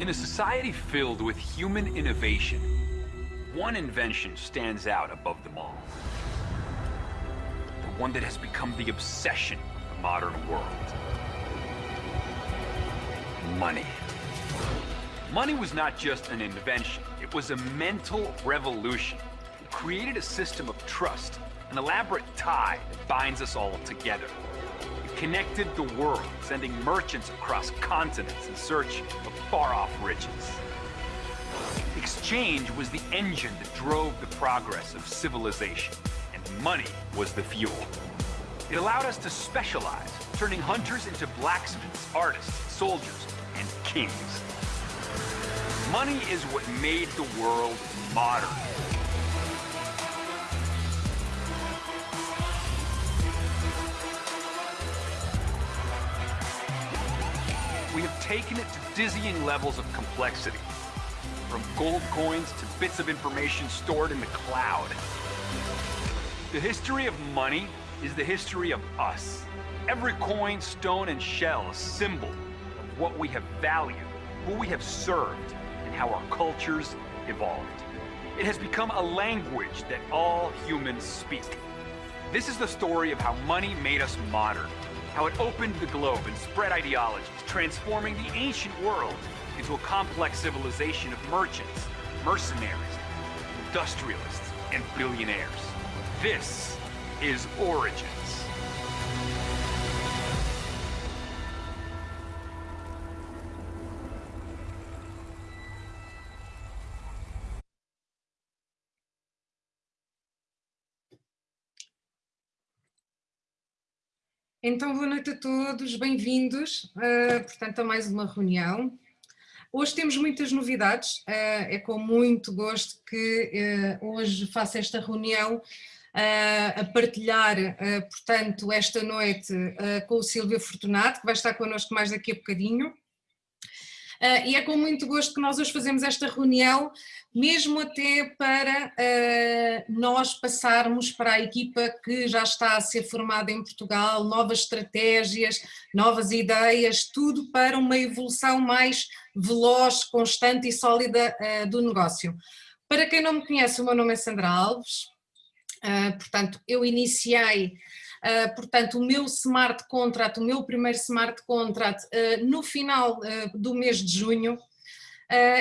In a society filled with human innovation, one invention stands out above them all. The one that has become the obsession of the modern world. Money. Money was not just an invention, it was a mental revolution. It created a system of trust, an elaborate tie that binds us all together. Connected the world, sending merchants across continents in search of far-off riches. Exchange was the engine that drove the progress of civilization, and money was the fuel. It allowed us to specialize, turning hunters into blacksmiths, artists, soldiers, and kings. Money is what made the world modern. We have taken it to dizzying levels of complexity. From gold coins to bits of information stored in the cloud. The history of money is the history of us. Every coin, stone, and shell a symbol of what we have valued, who we have served, and how our cultures evolved. It has become a language that all humans speak. This is the story of how money made us modern, how it opened the globe and spread ideologies, transforming the ancient world into a complex civilization of merchants, mercenaries, industrialists, and billionaires. This is Origins. Então, boa noite a todos, bem-vindos, uh, portanto, a mais uma reunião. Hoje temos muitas novidades, uh, é com muito gosto que uh, hoje faço esta reunião a partilhar, portanto, esta noite com o Silvio Fortunato, que vai estar connosco mais daqui a bocadinho. Uh, e é com muito gosto que nós hoje fazemos esta reunião, mesmo até para uh, nós passarmos para a equipa que já está a ser formada em Portugal, novas estratégias, novas ideias, tudo para uma evolução mais veloz, constante e sólida uh, do negócio. Para quem não me conhece, o meu nome é Sandra Alves, portanto, eu iniciei Uh, portanto, o meu smart contract, o meu primeiro smart contract, uh, no final uh, do mês de junho,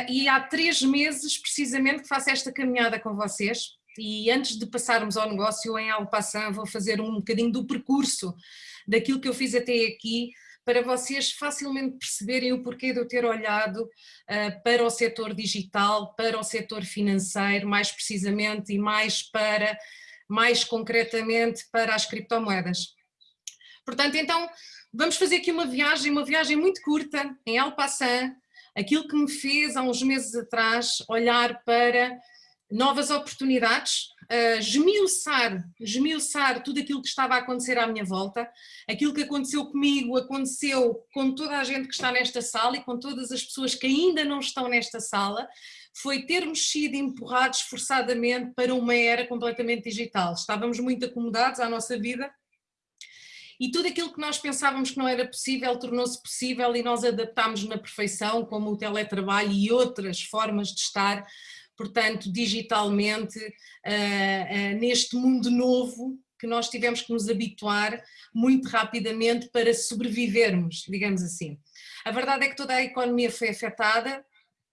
e há três meses precisamente que faço esta caminhada com vocês, e antes de passarmos ao negócio em Alpaçan, vou fazer um bocadinho do percurso daquilo que eu fiz até aqui, para vocês facilmente perceberem o porquê de eu ter olhado uh, para o setor digital, para o setor financeiro, mais precisamente, e mais para mais concretamente para as criptomoedas. Portanto, então, vamos fazer aqui uma viagem, uma viagem muito curta, em El Passan, aquilo que me fez há uns meses atrás olhar para novas oportunidades, uh, esmiuçar, esmiuçar tudo aquilo que estava a acontecer à minha volta, aquilo que aconteceu comigo, aconteceu com toda a gente que está nesta sala e com todas as pessoas que ainda não estão nesta sala, foi termos sido empurrados forçadamente para uma era completamente digital. Estávamos muito acomodados à nossa vida e tudo aquilo que nós pensávamos que não era possível tornou-se possível e nós adaptámos na perfeição, como o teletrabalho e outras formas de estar, portanto, digitalmente, uh, uh, neste mundo novo que nós tivemos que nos habituar muito rapidamente para sobrevivermos, digamos assim. A verdade é que toda a economia foi afetada,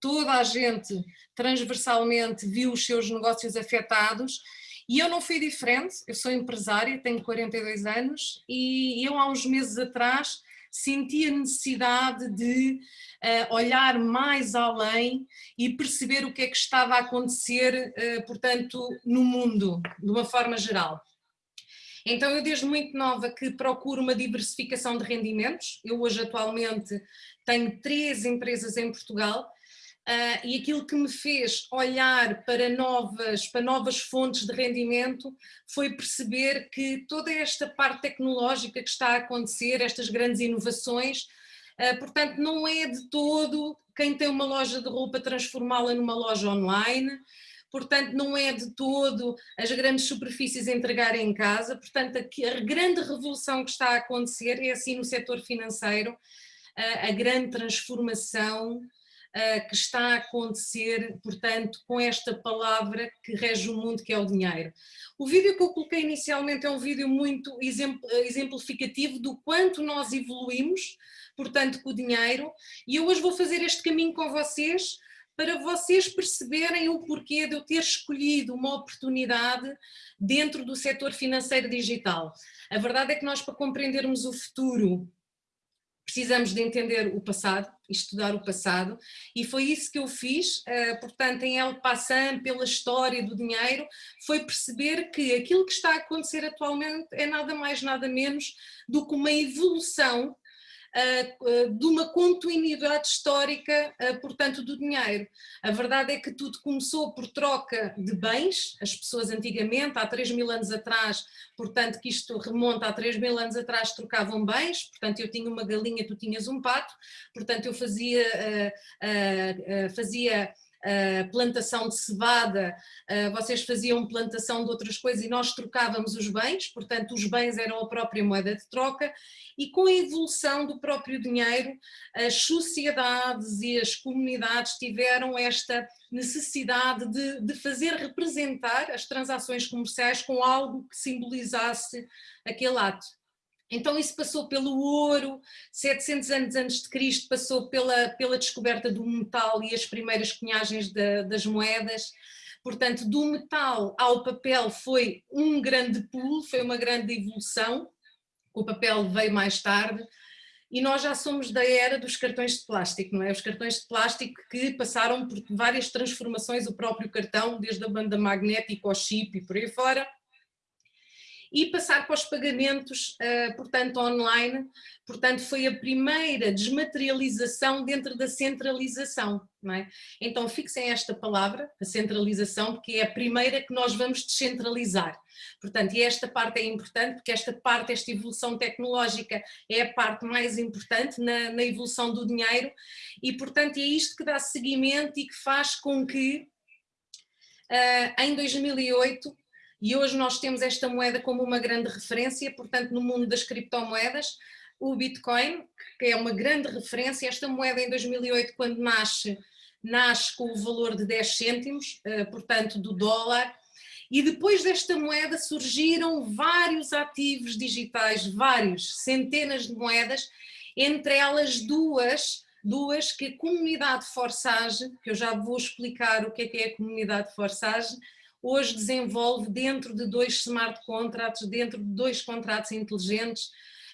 toda a gente transversalmente viu os seus negócios afetados e eu não fui diferente, eu sou empresária, tenho 42 anos e eu há uns meses atrás senti a necessidade de uh, olhar mais além e perceber o que é que estava a acontecer, uh, portanto, no mundo, de uma forma geral. Então eu desde muito nova que procuro uma diversificação de rendimentos, eu hoje atualmente tenho três empresas em Portugal, Uh, e aquilo que me fez olhar para novas, para novas fontes de rendimento foi perceber que toda esta parte tecnológica que está a acontecer, estas grandes inovações, uh, portanto não é de todo quem tem uma loja de roupa transformá-la numa loja online, portanto não é de todo as grandes superfícies entregarem em casa, portanto a, a grande revolução que está a acontecer é assim no setor financeiro, uh, a grande transformação uh, que está a acontecer, portanto, com esta palavra que rege o mundo, que é o dinheiro. O vídeo que eu coloquei inicialmente é um vídeo muito exemplificativo do quanto nós evoluímos, portanto, com o dinheiro, e eu hoje vou fazer este caminho com vocês, para vocês perceberem o porquê de eu ter escolhido uma oportunidade dentro do setor financeiro digital. A verdade é que nós, para compreendermos o futuro, precisamos de entender o passado, estudar o passado, e foi isso que eu fiz, uh, portanto, em El Passant, pela história do dinheiro, foi perceber que aquilo que está a acontecer atualmente é nada mais, nada menos do que uma evolução de uma continuidade histórica, portanto, do dinheiro. A verdade é que tudo começou por troca de bens, as pessoas antigamente, há 3 mil anos atrás, portanto que isto remonta a 3 mil anos atrás, trocavam bens, portanto eu tinha uma galinha, tu tinhas um pato, portanto eu fazia, fazia uh, plantação de cevada, uh, vocês faziam plantação de outras coisas e nós trocávamos os bens, portanto os bens eram a própria moeda de troca e com a evolução do próprio dinheiro, as sociedades e as comunidades tiveram esta necessidade de, de fazer representar as transações comerciais com algo que simbolizasse aquele ato. Então isso passou pelo ouro, 700 anos antes de Cristo passou pela, pela descoberta do metal e as primeiras cunhagens das moedas, portanto do metal ao papel foi um grande pulo, foi uma grande evolução, o papel veio mais tarde, e nós já somos da era dos cartões de plástico, não é? Os cartões de plástico que passaram por várias transformações, o próprio cartão, desde a banda magnética ao chip e por aí fora, e passar para os pagamentos, uh, portanto, online, portanto, foi a primeira desmaterialização dentro da centralização, é? Então fixem esta palavra, a centralização, porque é a primeira que nós vamos descentralizar. Portanto, e esta parte é importante, porque esta parte, esta evolução tecnológica é a parte mais importante na, na evolução do dinheiro e, portanto, é isto que dá seguimento e que faz com que uh, em 2008 e hoje nós temos esta moeda como uma grande referência, portanto no mundo das criptomoedas, o Bitcoin, que é uma grande referência, esta moeda em 2008 quando nasce, nasce com o valor de 10 cêntimos, eh, portanto do dólar, e depois desta moeda surgiram vários ativos digitais, vários, centenas de moedas, entre elas duas, duas que a comunidade Forsage, que eu já vou explicar o que é que é a comunidade Forsage, hoje desenvolve dentro de dois smart contracts, dentro de dois contratos inteligentes,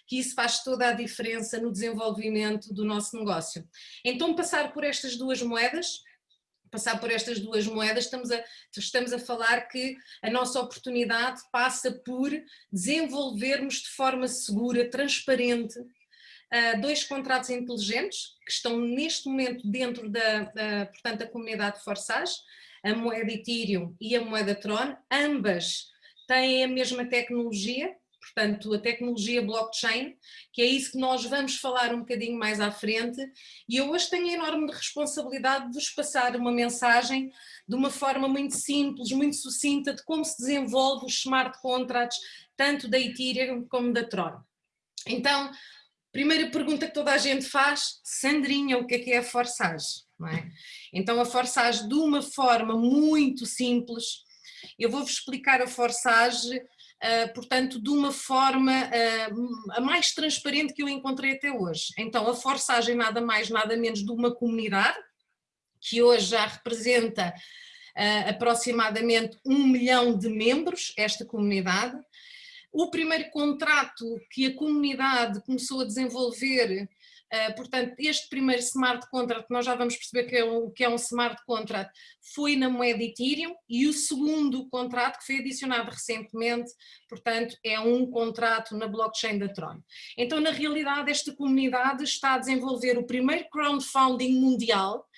que isso faz toda a diferença no desenvolvimento do nosso negócio. Então passar por estas duas moedas, passar por estas duas moedas, estamos a, estamos a falar que a nossa oportunidade passa por desenvolvermos de forma segura, transparente, uh, dois contratos inteligentes que estão neste momento dentro da, da portanto, da comunidade Forsage, a moeda Ethereum e a moeda Tron, ambas têm a mesma tecnologia, portanto a tecnologia blockchain, que é isso que nós vamos falar um bocadinho mais à frente, e eu hoje tenho a enorme responsabilidade de vos passar uma mensagem de uma forma muito simples, muito sucinta, de como se desenvolve os smart contracts, tanto da Ethereum como da Tron. Então, primeira pergunta que toda a gente faz, Sandrinha, o que é que é a forçagem? É? Então a forçagem de uma forma muito simples, eu vou-vos explicar a forçagem, uh, portanto, de uma forma uh, a mais transparente que eu encontrei até hoje. Então a forçagem nada mais, nada menos de uma comunidade, que hoje já representa uh, aproximadamente um milhão de membros, esta comunidade. O primeiro contrato que a comunidade começou a desenvolver Uh, portanto, este primeiro smart contract, nós já vamos perceber que é o que é um smart contract, foi na moeda Ethereum e o segundo contrato que foi adicionado recentemente, portanto, é um contrato na blockchain da Tron. Então, na realidade, esta comunidade está a desenvolver o primeiro crowdfunding mundial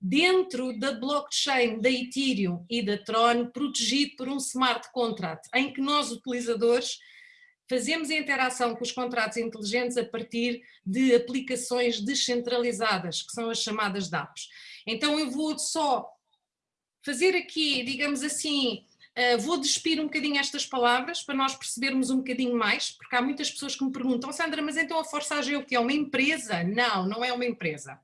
dentro da blockchain da Ethereum e da Tron, protegido por um smart contract, em que nós, utilizadores, fazemos a interação com os contratos inteligentes a partir de aplicações descentralizadas, que são as chamadas DApps. Então eu vou só fazer aqui, digamos assim, uh, vou despir um bocadinho estas palavras para nós percebermos um bocadinho mais, porque há muitas pessoas que me perguntam, Sandra, mas então a Forçagem é o que? É uma empresa? Não, não é uma empresa.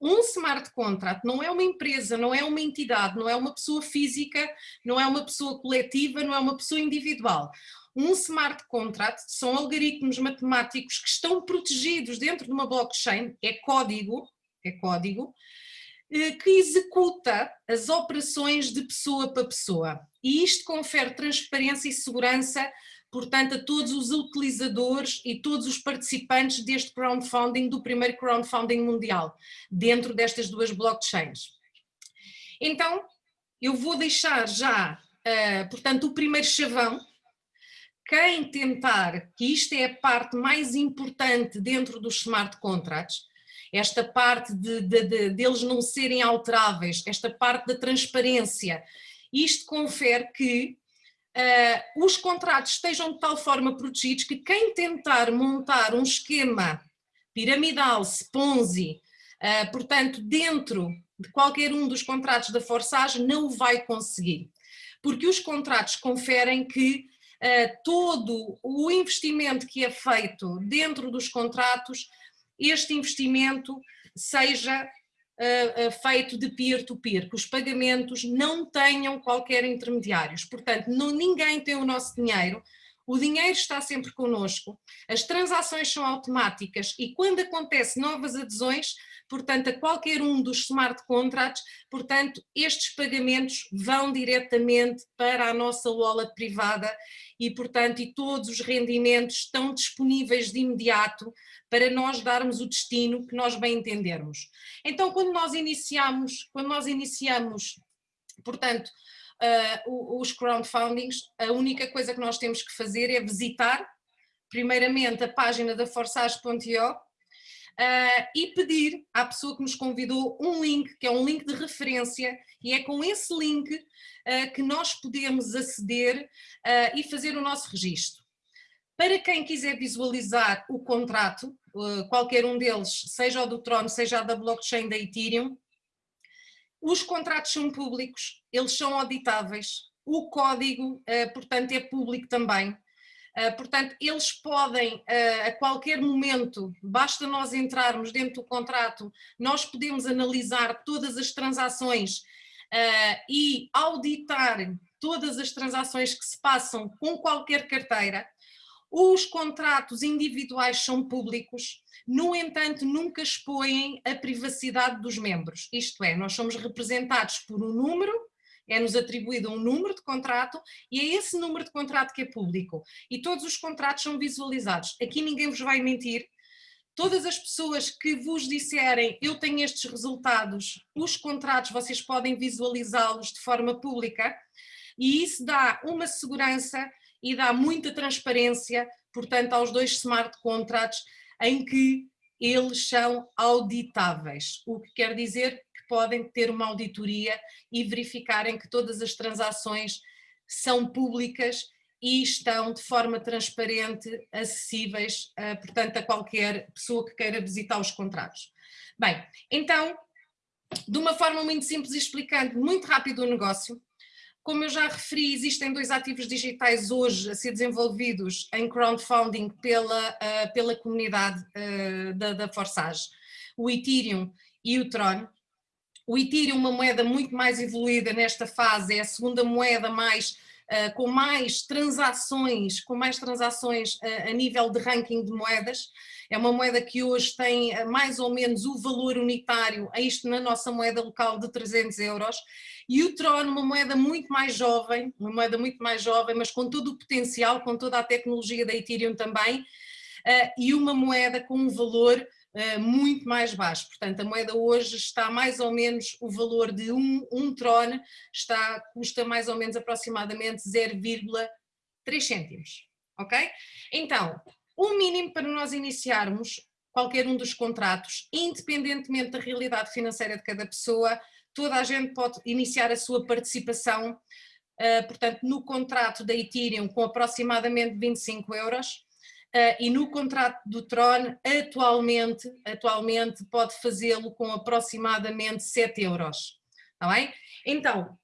Um smart contract não é uma empresa, não é uma entidade, não é uma pessoa física, não é uma pessoa coletiva, não é uma pessoa individual. Um smart contract são algoritmos matemáticos que estão protegidos dentro de uma blockchain, é código, é código, eh, que executa as operações de pessoa para pessoa. E isto confere transparência e segurança, portanto, a todos os utilizadores e todos os participantes deste crowdfunding, do primeiro crowdfunding mundial, dentro destas duas blockchains. Então, eu vou deixar já, uh, portanto, o primeiro chavão, quem tentar, que isto é a parte mais importante dentro dos smart contracts, esta parte de, de, de, deles não serem alteráveis, esta parte da transparência, isto confere que uh, os contratos estejam de tal forma protegidos que quem tentar montar um esquema piramidal, Ponzi, uh, portanto, dentro de qualquer um dos contratos da Forsage, não o vai conseguir. Porque os contratos conferem que todo o investimento que é feito dentro dos contratos, este investimento seja uh, uh, feito de peer-to-peer, -peer, que os pagamentos não tenham qualquer intermediários. Portanto, não, ninguém tem o nosso dinheiro, o dinheiro está sempre connosco, as transações são automáticas e quando acontece novas adesões, portanto, a qualquer um dos smart contracts, portanto, estes pagamentos vão diretamente para a nossa wallet privada e, portanto, e todos os rendimentos estão disponíveis de imediato para nós darmos o destino que nós bem entendermos. Então, quando nós iniciamos, quando nós iniciamos, portanto, uh, os crowdfundings, a única coisa que nós temos que fazer é visitar, primeiramente, a página da forsage.io Uh, e pedir à pessoa que nos convidou um link, que é um link de referência, e é com esse link uh, que nós podemos aceder uh, e fazer o nosso registro. Para quem quiser visualizar o contrato, qualquer um deles, seja o do Tron, seja da blockchain da Ethereum, os contratos são públicos, eles são auditáveis, o código, portanto, é público também, portanto, eles podem, ah, a qualquer momento, basta nós entrarmos dentro do contrato, nós podemos analisar todas as transações ah, e auditar todas as transações que se passam com qualquer carteira. Os contratos individuais são públicos, no entanto, nunca expõem a privacidade dos membros. Isto é, nós somos representados por um número é-nos atribuído um número de contrato e é esse número de contrato que é público. E todos os contratos são visualizados. Aqui ninguém vos vai mentir. Todas as pessoas que vos disserem eu tenho estes resultados, os contratos vocês podem visualizá-los de forma pública e isso dá uma segurança e dá muita transparência, portanto, aos dois smart contratos em que eles são auditáveis, o que quer dizer podem ter uma auditoria e verificarem que todas as transações são públicas e estão de forma transparente, acessíveis, uh, portanto, a qualquer pessoa que queira visitar os contratos. Bem, então, de uma forma muito simples e explicando muito rápido o negócio, como eu já referi, existem dois ativos digitais hoje a ser desenvolvidos em crowdfunding pela, uh, pela comunidade uh, da, da Forsage, o Ethereum e o Tron. O Ethereum, uma moeda muito mais evoluída nesta fase, é a segunda moeda mais Uh, com mais transações, com mais transações uh, a nível de ranking de moedas. É uma moeda que hoje tem uh, mais ou menos o valor unitário, a isto na nossa moeda local de 300 euros. E o Tron, uma moeda muito mais jovem, uma moeda muito mais jovem, mas com todo o potencial, com toda a tecnologia da Ethereum também, e uma moeda com um valor uh, muito mais baixo. Portanto, a moeda hoje está mais ou menos, o valor de um, um tron está, custa mais ou menos aproximadamente 0,3 cêntimos, ok? Então, o mínimo para nós iniciarmos qualquer um dos contratos, independentemente da realidade financeira de cada pessoa, toda a gente pode iniciar a sua participação, uh, portanto, no contrato da Ethereum com aproximadamente 25 euros, Uh, e no contrato do Tron, atualmente, atualmente pode fazê-lo com aproximadamente 7 euros, está bem? Então,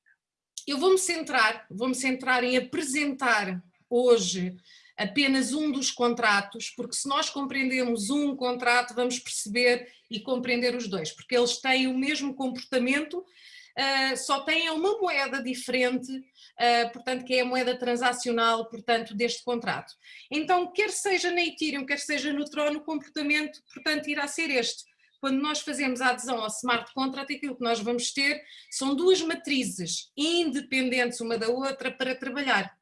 eu vou-me centrar, vou-me centrar em apresentar hoje apenas um dos contratos, porque se nós compreendemos um contrato, vamos perceber e compreender os dois, porque eles têm o mesmo comportamento, uh, só têm uma moeda diferente, uh, portanto, que é a moeda transacional, portanto, deste contrato. Então, quer seja na Ethereum, quer seja no Tron, o comportamento, portanto, irá ser este. Quando nós fazemos a adesão ao smart contract, aquilo que nós vamos ter são duas matrizes independentes uma da outra para trabalhar.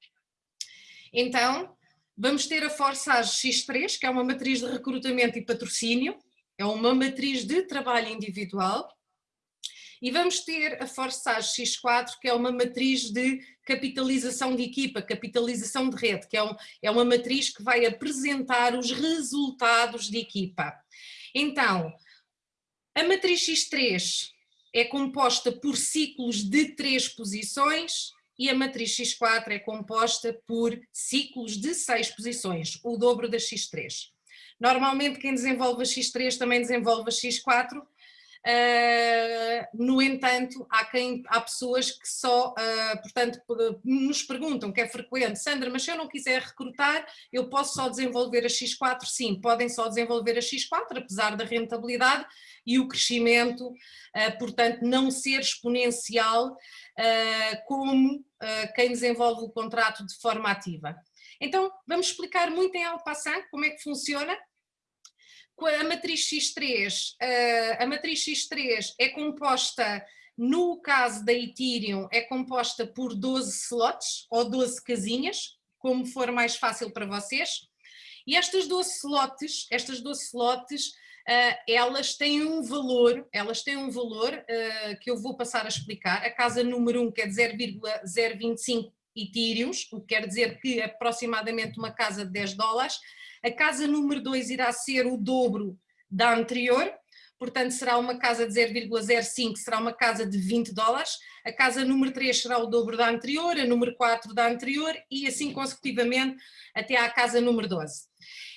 Então, vamos ter a Forsage X3, que é uma matriz de recrutamento e patrocínio, é uma matriz de trabalho individual, e vamos ter a Forsage X4, que é uma matriz de capitalização de equipa, capitalização de rede, que é, um, é uma matriz que vai apresentar os resultados de equipa. Então, a matriz X3 é composta por ciclos de três posições e a matriz X4 é composta por ciclos de seis posições, o dobro da X3. Normalmente quem desenvolve a X3 também desenvolve a X4, Uh, no entanto, há, quem, há pessoas que só, uh, portanto, nos perguntam, que é frequente, Sandra, mas se eu não quiser recrutar, eu posso só desenvolver a X4? Sim, podem só desenvolver a X4, apesar da rentabilidade e o crescimento, uh, portanto, não ser exponencial como quem desenvolve o contrato de forma ativa. Então, vamos explicar muito em alto passant como é que funciona a matriz X3, a matriz X3 é composta, no caso da Ethereum, é composta por 12 slots ou 12 casinhas, como for mais fácil para vocês. E estas 12 slots, estas 12 slots, elas têm um valor, elas têm um valor que eu vou passar a explicar. A casa número 1 quer dizer 0,025 Ethereums, o que quer dizer que aproximadamente uma casa de 10 dólares, a casa número 2 irá ser o dobro da anterior, portanto será uma casa de 0,05, será uma casa de 20 dólares, a casa número 3 será o dobro da anterior, a número 4 da anterior e assim consecutivamente até à casa número 12.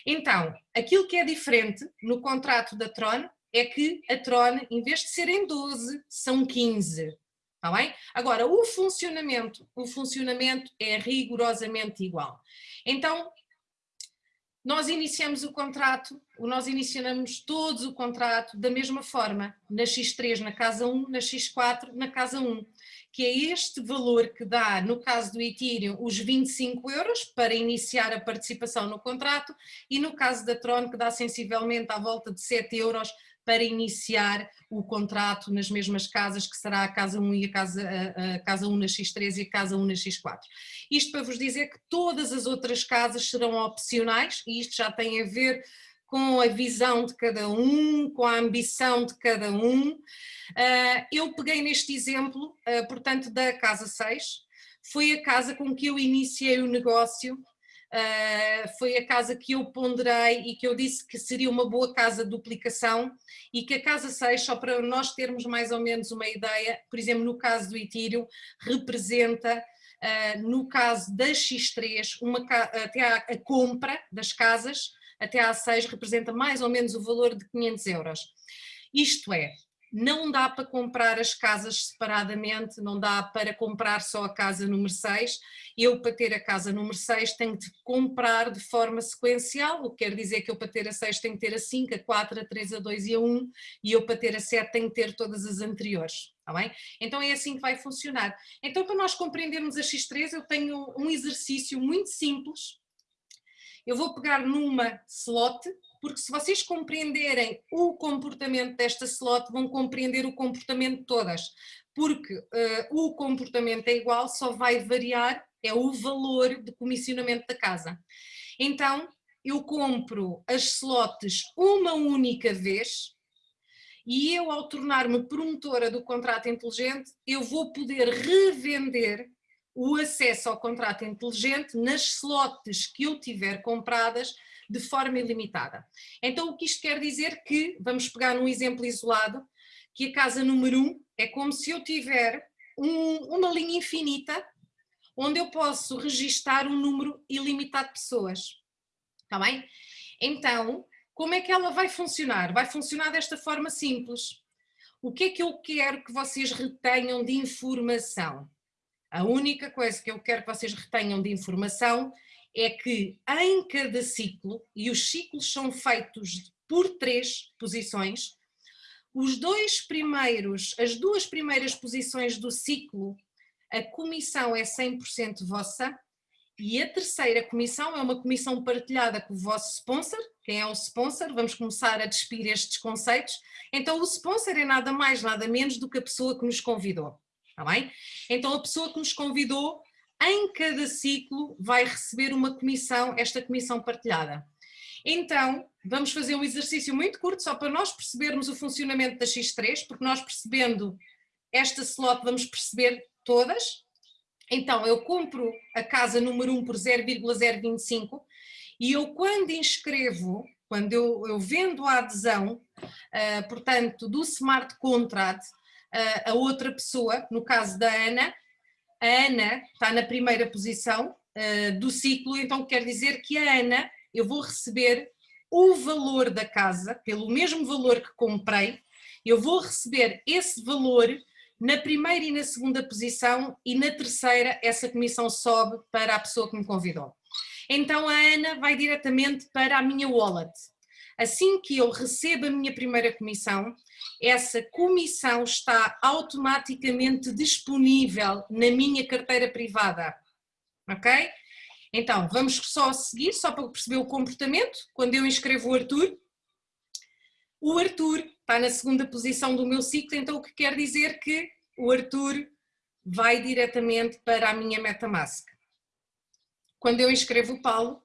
Então, aquilo que é diferente no contrato da Tron é que a Tron, em vez de serem 12, são 15. Está bem? Agora, o funcionamento, o funcionamento é rigorosamente igual. Então, nós iniciamos o contrato, nós iniciamos todos o contrato da mesma forma, na X3 na casa 1, na X4 na casa 1, que é este valor que dá, no caso do Ethereum, os 25 euros para iniciar a participação no contrato e no caso da Tron que dá sensivelmente à volta de 7 euros para iniciar o contrato nas mesmas casas, que será a casa 1 e a casa, a, a casa 1 na X3 e a casa 1 na X4. Isto para vos dizer que todas as outras casas serão opcionais e isto já tem a ver com a visão de cada um, com a ambição de cada um. Uh, eu peguei neste exemplo, uh, portanto, da casa 6, foi a casa com que eu iniciei o negócio Uh, foi a casa que eu ponderei e que eu disse que seria uma boa casa de duplicação e que a casa 6, só para nós termos mais ou menos uma ideia, por exemplo, no caso do Ethereum, representa, uh, no caso da X3, uma, até a, a, compra das casas, até a 6, representa mais ou menos o valor de 500 euros. Isto é, não dá para comprar as casas separadamente, não dá para comprar só a casa número 6. Eu, para ter a casa número 6, tenho de comprar de forma sequencial, o que quer dizer que eu, para ter a 6, tenho que ter a 5, a 4, a 3, a 2 e a 1, e eu, para ter a 7, tenho que ter todas as anteriores. Está bem? Então é assim que vai funcionar. Então, para nós compreendermos a X3, eu tenho um exercício muito simples. Eu vou pegar numa slot, porque se vocês compreenderem o comportamento desta slot, vão compreender o comportamento de todas, porque uh, o comportamento é igual, só vai variar, é o valor de comissionamento da casa. Então, eu compro as slots uma única vez, e eu ao tornar-me promotora do contrato inteligente, eu vou poder revender o acesso ao contrato inteligente nas slots que eu tiver compradas de forma ilimitada. Então o que isto quer dizer que, vamos pegar um exemplo isolado, que a casa número 1 um é como se eu tiver um, uma linha infinita onde eu posso registar um número ilimitado de pessoas. Está bem? Então, como é que ela vai funcionar? Vai funcionar desta forma simples. O que é que eu quero que vocês retenham de informação? A única coisa que eu quero que vocês retenham de informação é que em cada ciclo, e os ciclos são feitos por três posições, os dois primeiros, as duas primeiras posições do ciclo, a comissão é 100% vossa, e a terceira comissão é uma comissão partilhada com o vosso sponsor. Quem é o sponsor? Vamos começar a despir estes conceitos. Então o sponsor é nada mais, nada menos do que a pessoa que nos convidou. Está bem? Então a pessoa que nos convidou, em cada ciclo, vai receber uma comissão, esta comissão partilhada. Então, vamos fazer um exercício muito curto, só para nós percebermos o funcionamento da X3, porque nós percebendo esta slot vamos perceber todas. Então, eu compro a casa número 1 por 0,025 e eu quando inscrevo, quando eu, eu vendo a adesão, uh, portanto, do smart contract, a outra pessoa, no caso da Ana, a Ana está na primeira posição uh, do ciclo, então quer dizer que a Ana eu vou receber o valor da casa, pelo mesmo valor que comprei, eu vou receber esse valor na primeira e na segunda posição e na terceira essa comissão sobe para a pessoa que me convidou. Então a Ana vai diretamente para a minha wallet. Assim que eu recebo a minha primeira comissão, essa comissão está automaticamente disponível na minha carteira privada, ok? Então, vamos só seguir, só para perceber o comportamento. Quando eu inscrevo o Arthur, o Arthur está na segunda posição do meu ciclo, então o que quer dizer que o Arthur vai diretamente para a minha MetaMask. Quando eu inscrevo o Paulo,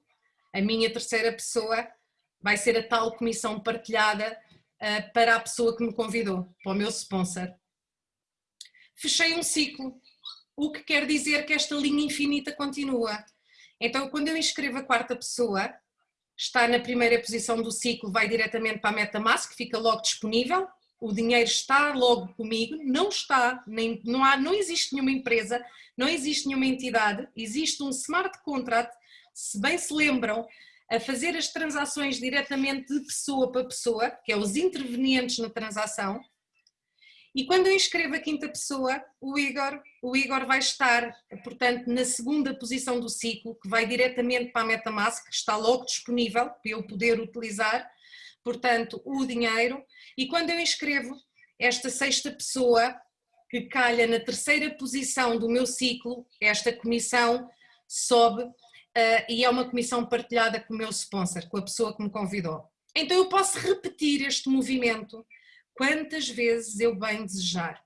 a minha terceira pessoa vai ser a tal comissão partilhada uh, para a pessoa que me convidou, para o meu sponsor. Fechei um ciclo, o que quer dizer que esta linha infinita continua. Então, quando eu inscrevo a quarta pessoa, está na primeira posição do ciclo, vai diretamente para a MetaMask, fica logo disponível, o dinheiro está logo comigo, não está, nem, não, há, não existe nenhuma empresa, não existe nenhuma entidade, existe um smart contract, se bem se lembram, a fazer as transações diretamente de pessoa para pessoa, que é os intervenientes na transação, e quando eu inscrevo a quinta pessoa, o Igor, o Igor vai estar, portanto, na segunda posição do ciclo, que vai diretamente para a Metamask, que está logo disponível para eu poder utilizar, portanto, o dinheiro. E quando eu inscrevo esta sexta pessoa, que calha na terceira posição do meu ciclo, esta comissão sobe uh, e é uma comissão partilhada com o meu sponsor, com a pessoa que me convidou. Então eu posso repetir este movimento quantas vezes eu bem desejar.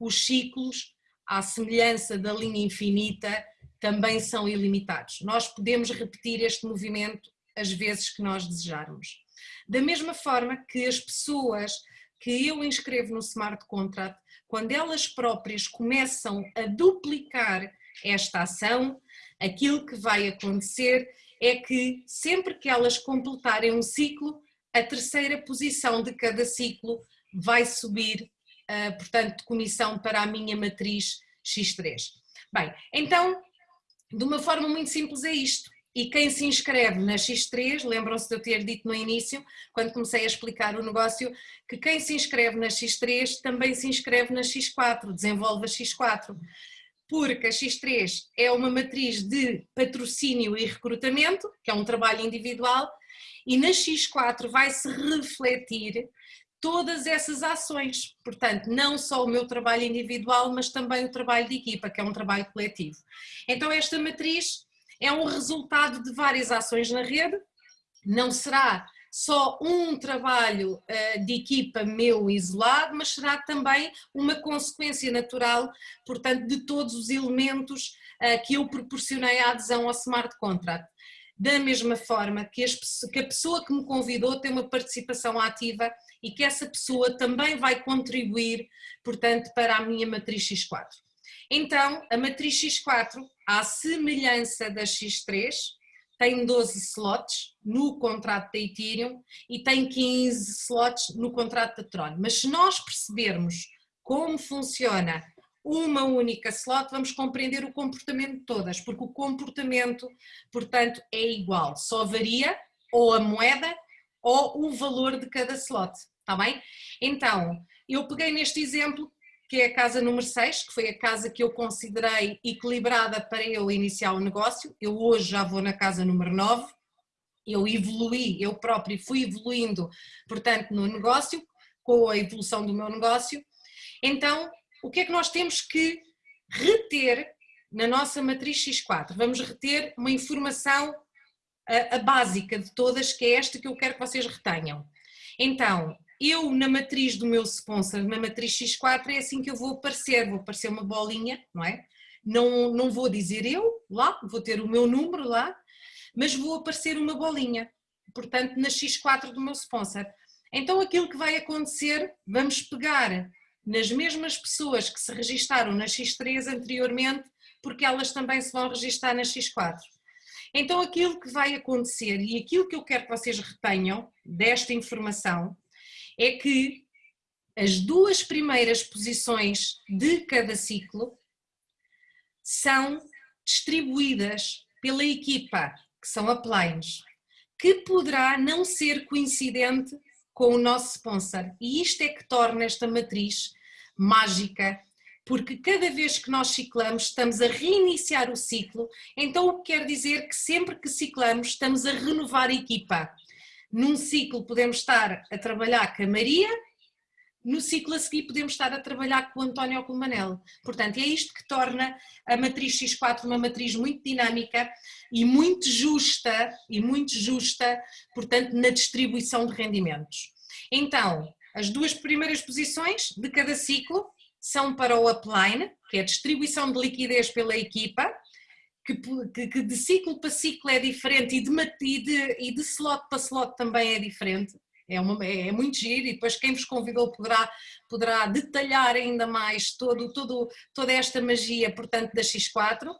Os ciclos, à semelhança da linha infinita, também são ilimitados. Nós podemos repetir este movimento as vezes que nós desejarmos. Da mesma forma que as pessoas que eu inscrevo no Smart Contract, quando elas próprias começam a duplicar esta ação, aquilo que vai acontecer é que sempre que elas completarem um ciclo, a terceira posição de cada ciclo vai subir, uh, portanto, de comissão para a minha matriz X3. Bem, então, de uma forma muito simples é isto. E quem se inscreve na X3, lembram-se de eu ter dito no início, quando comecei a explicar o negócio, que quem se inscreve na X3 também se inscreve na X4, desenvolve a X4. Porque a X3 é uma matriz de patrocínio e recrutamento, que é um trabalho individual, e na X4 vai se refletir todas essas ações. Portanto, não só o meu trabalho individual, mas também o trabalho de equipa, que é um trabalho coletivo. Então, esta matriz é um resultado de várias ações na rede, não será só um trabalho uh, de equipa meu isolado, mas será também uma consequência natural, portanto, de todos os elementos uh, que eu proporcionei à adesão ao Smart Contract da mesma forma que, as, que, a pessoa que me convidou tem uma participação ativa e que essa pessoa também vai contribuir, portanto, para a minha matriz X4. Então, a matriz X4, à semelhança da X3, tem 12 slots no contrato da Ethereum e tem 15 slots no contrato da Tron. Mas se nós percebermos como funciona uma única slot, vamos compreender o comportamento de todas, porque o comportamento, portanto, é igual, só varia ou a moeda ou o valor de cada slot, está bem? Então, eu peguei neste exemplo que é a casa número 6, que foi a casa que eu considerei equilibrada para eu iniciar o negócio. Eu hoje já vou na casa número 9. Eu evoluí, eu próprio fui evoluindo, portanto, no negócio, com a evolução do meu negócio. Então, o que é que nós temos que reter na nossa matriz X4? Vamos reter uma informação a, a básica de todas, que é esta que eu quero que vocês retenham. Então, eu na matriz do meu sponsor, na matriz X4, é assim que eu vou aparecer, vou aparecer uma bolinha, não é? Não, não vou dizer eu lá, vou ter o meu número lá, mas vou aparecer uma bolinha, portanto na X4 do meu sponsor. Então aquilo que vai acontecer, vamos pegar nas mesmas pessoas que se registaram na X3 anteriormente, porque elas também se vão registar na X4. Então aquilo que vai acontecer e aquilo que eu quero que vocês retenham desta informação é que as duas primeiras posições de cada ciclo são distribuídas pela equipa, que são uplines, que poderá não ser coincidente com o nosso sponsor. E isto é que torna esta matriz mágica, porque cada vez que nós ciclamos estamos a reiniciar o ciclo, então o que quer dizer que sempre que ciclamos estamos a renovar a equipa. Num ciclo podemos estar a trabalhar com a Maria, no ciclo a seguir podemos estar a trabalhar com o António ou com o Manel. Portanto, é isto que torna a matriz X4 uma matriz muito dinâmica e muito justa, e muito justa, portanto, na distribuição de rendimentos. Então, as duas primeiras posições de cada ciclo são para o upline, que é a distribuição de liquidez pela equipa, que, que, de ciclo para ciclo é diferente e de, e, de, e de slot para slot também é diferente. É, uma, é, muito giro e depois quem vos convidou poderá, poderá detalhar ainda mais todo, todo, toda esta magia, portanto, da X4.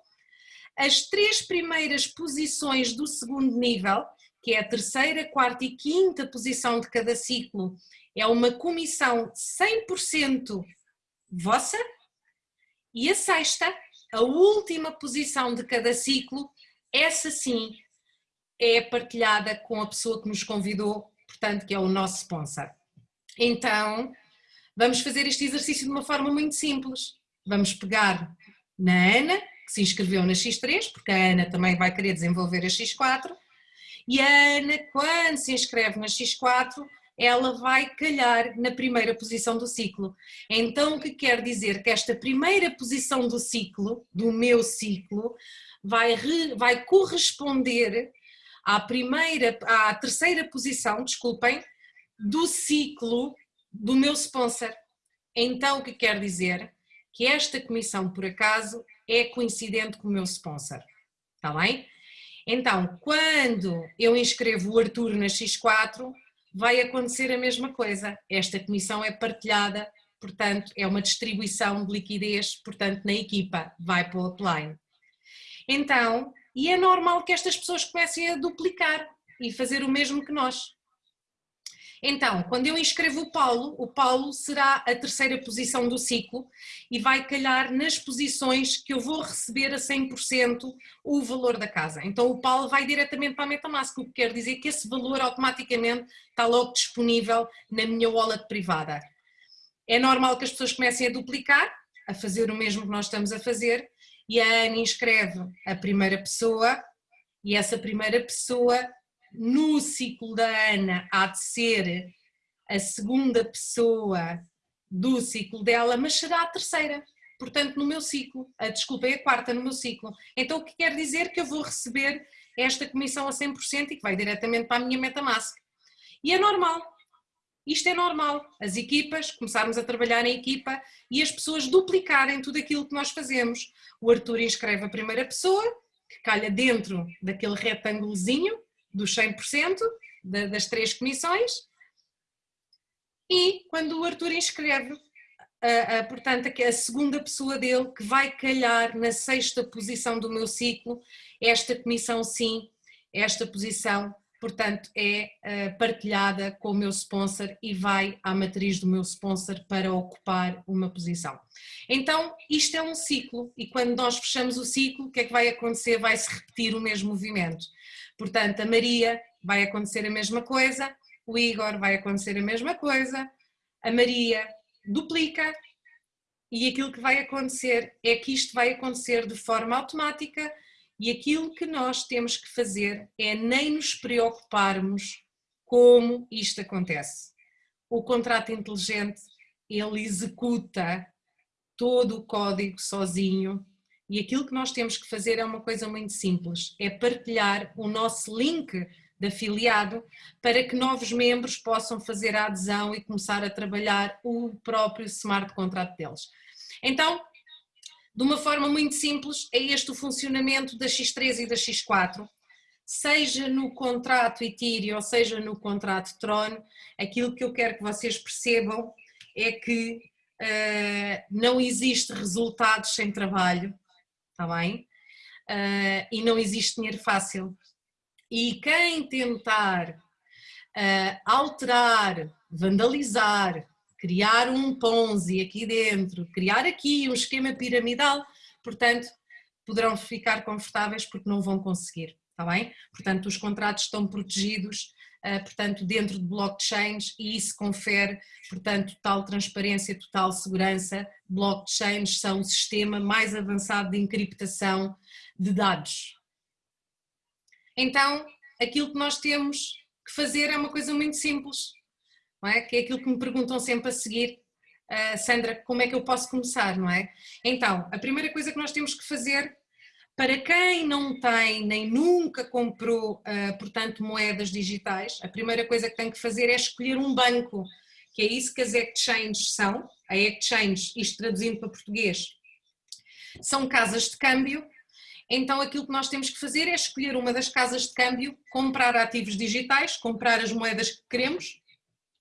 As três primeiras posições do segundo nível, que é a terceira, quarta e quinta posição de cada ciclo, é uma comissão 100% vossa, e a sexta a última posição de cada ciclo, essa sim é partilhada com a pessoa que nos convidou, portanto, que é o nosso sponsor. Então, vamos fazer este exercício de uma forma muito simples. Vamos pegar na Ana, que se inscreveu na X3, porque a Ana também vai querer desenvolver a X4, e a Ana, quando se inscreve na X4, ela vai calhar na primeira posição do ciclo. Então, o que quer dizer que esta primeira posição do ciclo, do meu ciclo, vai, re, vai corresponder à primeira, à terceira posição, desculpem, do ciclo do meu sponsor. Então, o que quer dizer? Que esta comissão, por acaso, é coincidente com o meu sponsor. Está bem? Então, quando eu inscrevo o Arthur na X4, vai acontecer a mesma coisa. Esta comissão é partilhada, portanto, é uma distribuição de liquidez, portanto, na equipa, vai para o upline. Então, e é normal que estas pessoas comecem a duplicar e fazer o mesmo que nós. Então, quando eu inscrevo o Paulo, o Paulo será a terceira posição do ciclo e vai calhar nas posições que eu vou receber a 100% o valor da casa. Então o Paulo vai diretamente para a Metamask, o que quer dizer que esse valor automaticamente está logo disponível na minha wallet privada. É normal que as pessoas comecem a duplicar, a fazer o mesmo que nós estamos a fazer, e a Ana inscreve a primeira pessoa, e essa primeira pessoa no ciclo da Ana há de ser a segunda pessoa do ciclo dela, mas será a terceira. Portanto, no meu ciclo, a, desculpa, é a quarta no meu ciclo. Então, o que quer dizer que eu vou receber esta comissão a 100% e que vai diretamente para a minha Metamask. E é normal. Isto é normal. As equipas, começarmos a trabalhar em equipa e as pessoas duplicarem tudo aquilo que nós fazemos. O Arthur inscreve a primeira pessoa, que calha dentro daquele retângulozinho, dos 100% das três comissões e quando o Arthur inscreve, a, a, portanto, a segunda pessoa dele que vai calhar na sexta posição do meu ciclo, esta comissão sim, esta posição, portanto, é uh, partilhada com o meu sponsor e vai à matriz do meu sponsor para ocupar uma posição. Então, isto é um ciclo e quando nós fechamos o ciclo, o que é que vai acontecer? Vai-se repetir o mesmo movimento. Portanto, a Maria vai acontecer a mesma coisa, o Igor vai acontecer a mesma coisa, a Maria duplica, e aquilo que vai acontecer é que isto vai acontecer de forma automática e aquilo que nós temos que fazer é nem nos preocuparmos como isto acontece. O contrato inteligente, ele executa todo o código sozinho e aquilo que nós temos que fazer é uma coisa muito simples, é partilhar o nosso link de afiliado para que novos membros possam fazer a adesão e começar a trabalhar o próprio smart contract deles. Então, de uma forma muito simples, é este o funcionamento da X3 e da X4, seja no contrato Ethereum ou seja no contrato Tron, aquilo que eu quero que vocês percebam é que uh, não existe resultados sem trabalho, está bem? Uh, e não existe dinheiro fácil. E quem tentar uh, alterar, vandalizar, criar um Ponzi aqui dentro, criar aqui um esquema piramidal, portanto, poderão ficar confortáveis porque não vão conseguir, está bem? Portanto, os contratos estão protegidos, uh, portanto, dentro de blockchains e isso confere, portanto, total transparência, total segurança. Blockchains são o sistema mais avançado de encriptação de dados, então, aquilo que nós temos que fazer é uma coisa muito simples, não é? que é aquilo que me perguntam sempre a seguir, uh, Sandra, como é que eu posso começar, não é? Então, a primeira coisa que nós temos que fazer, para quem não tem nem nunca comprou, uh, portanto, moedas digitais, a primeira coisa que tem que fazer é escolher um banco, que é isso que as exchanges são, a exchange, isto traduzindo para português, são casas de câmbio então aquilo que nós temos que fazer é escolher uma das casas de câmbio, comprar ativos digitais, comprar as moedas que queremos,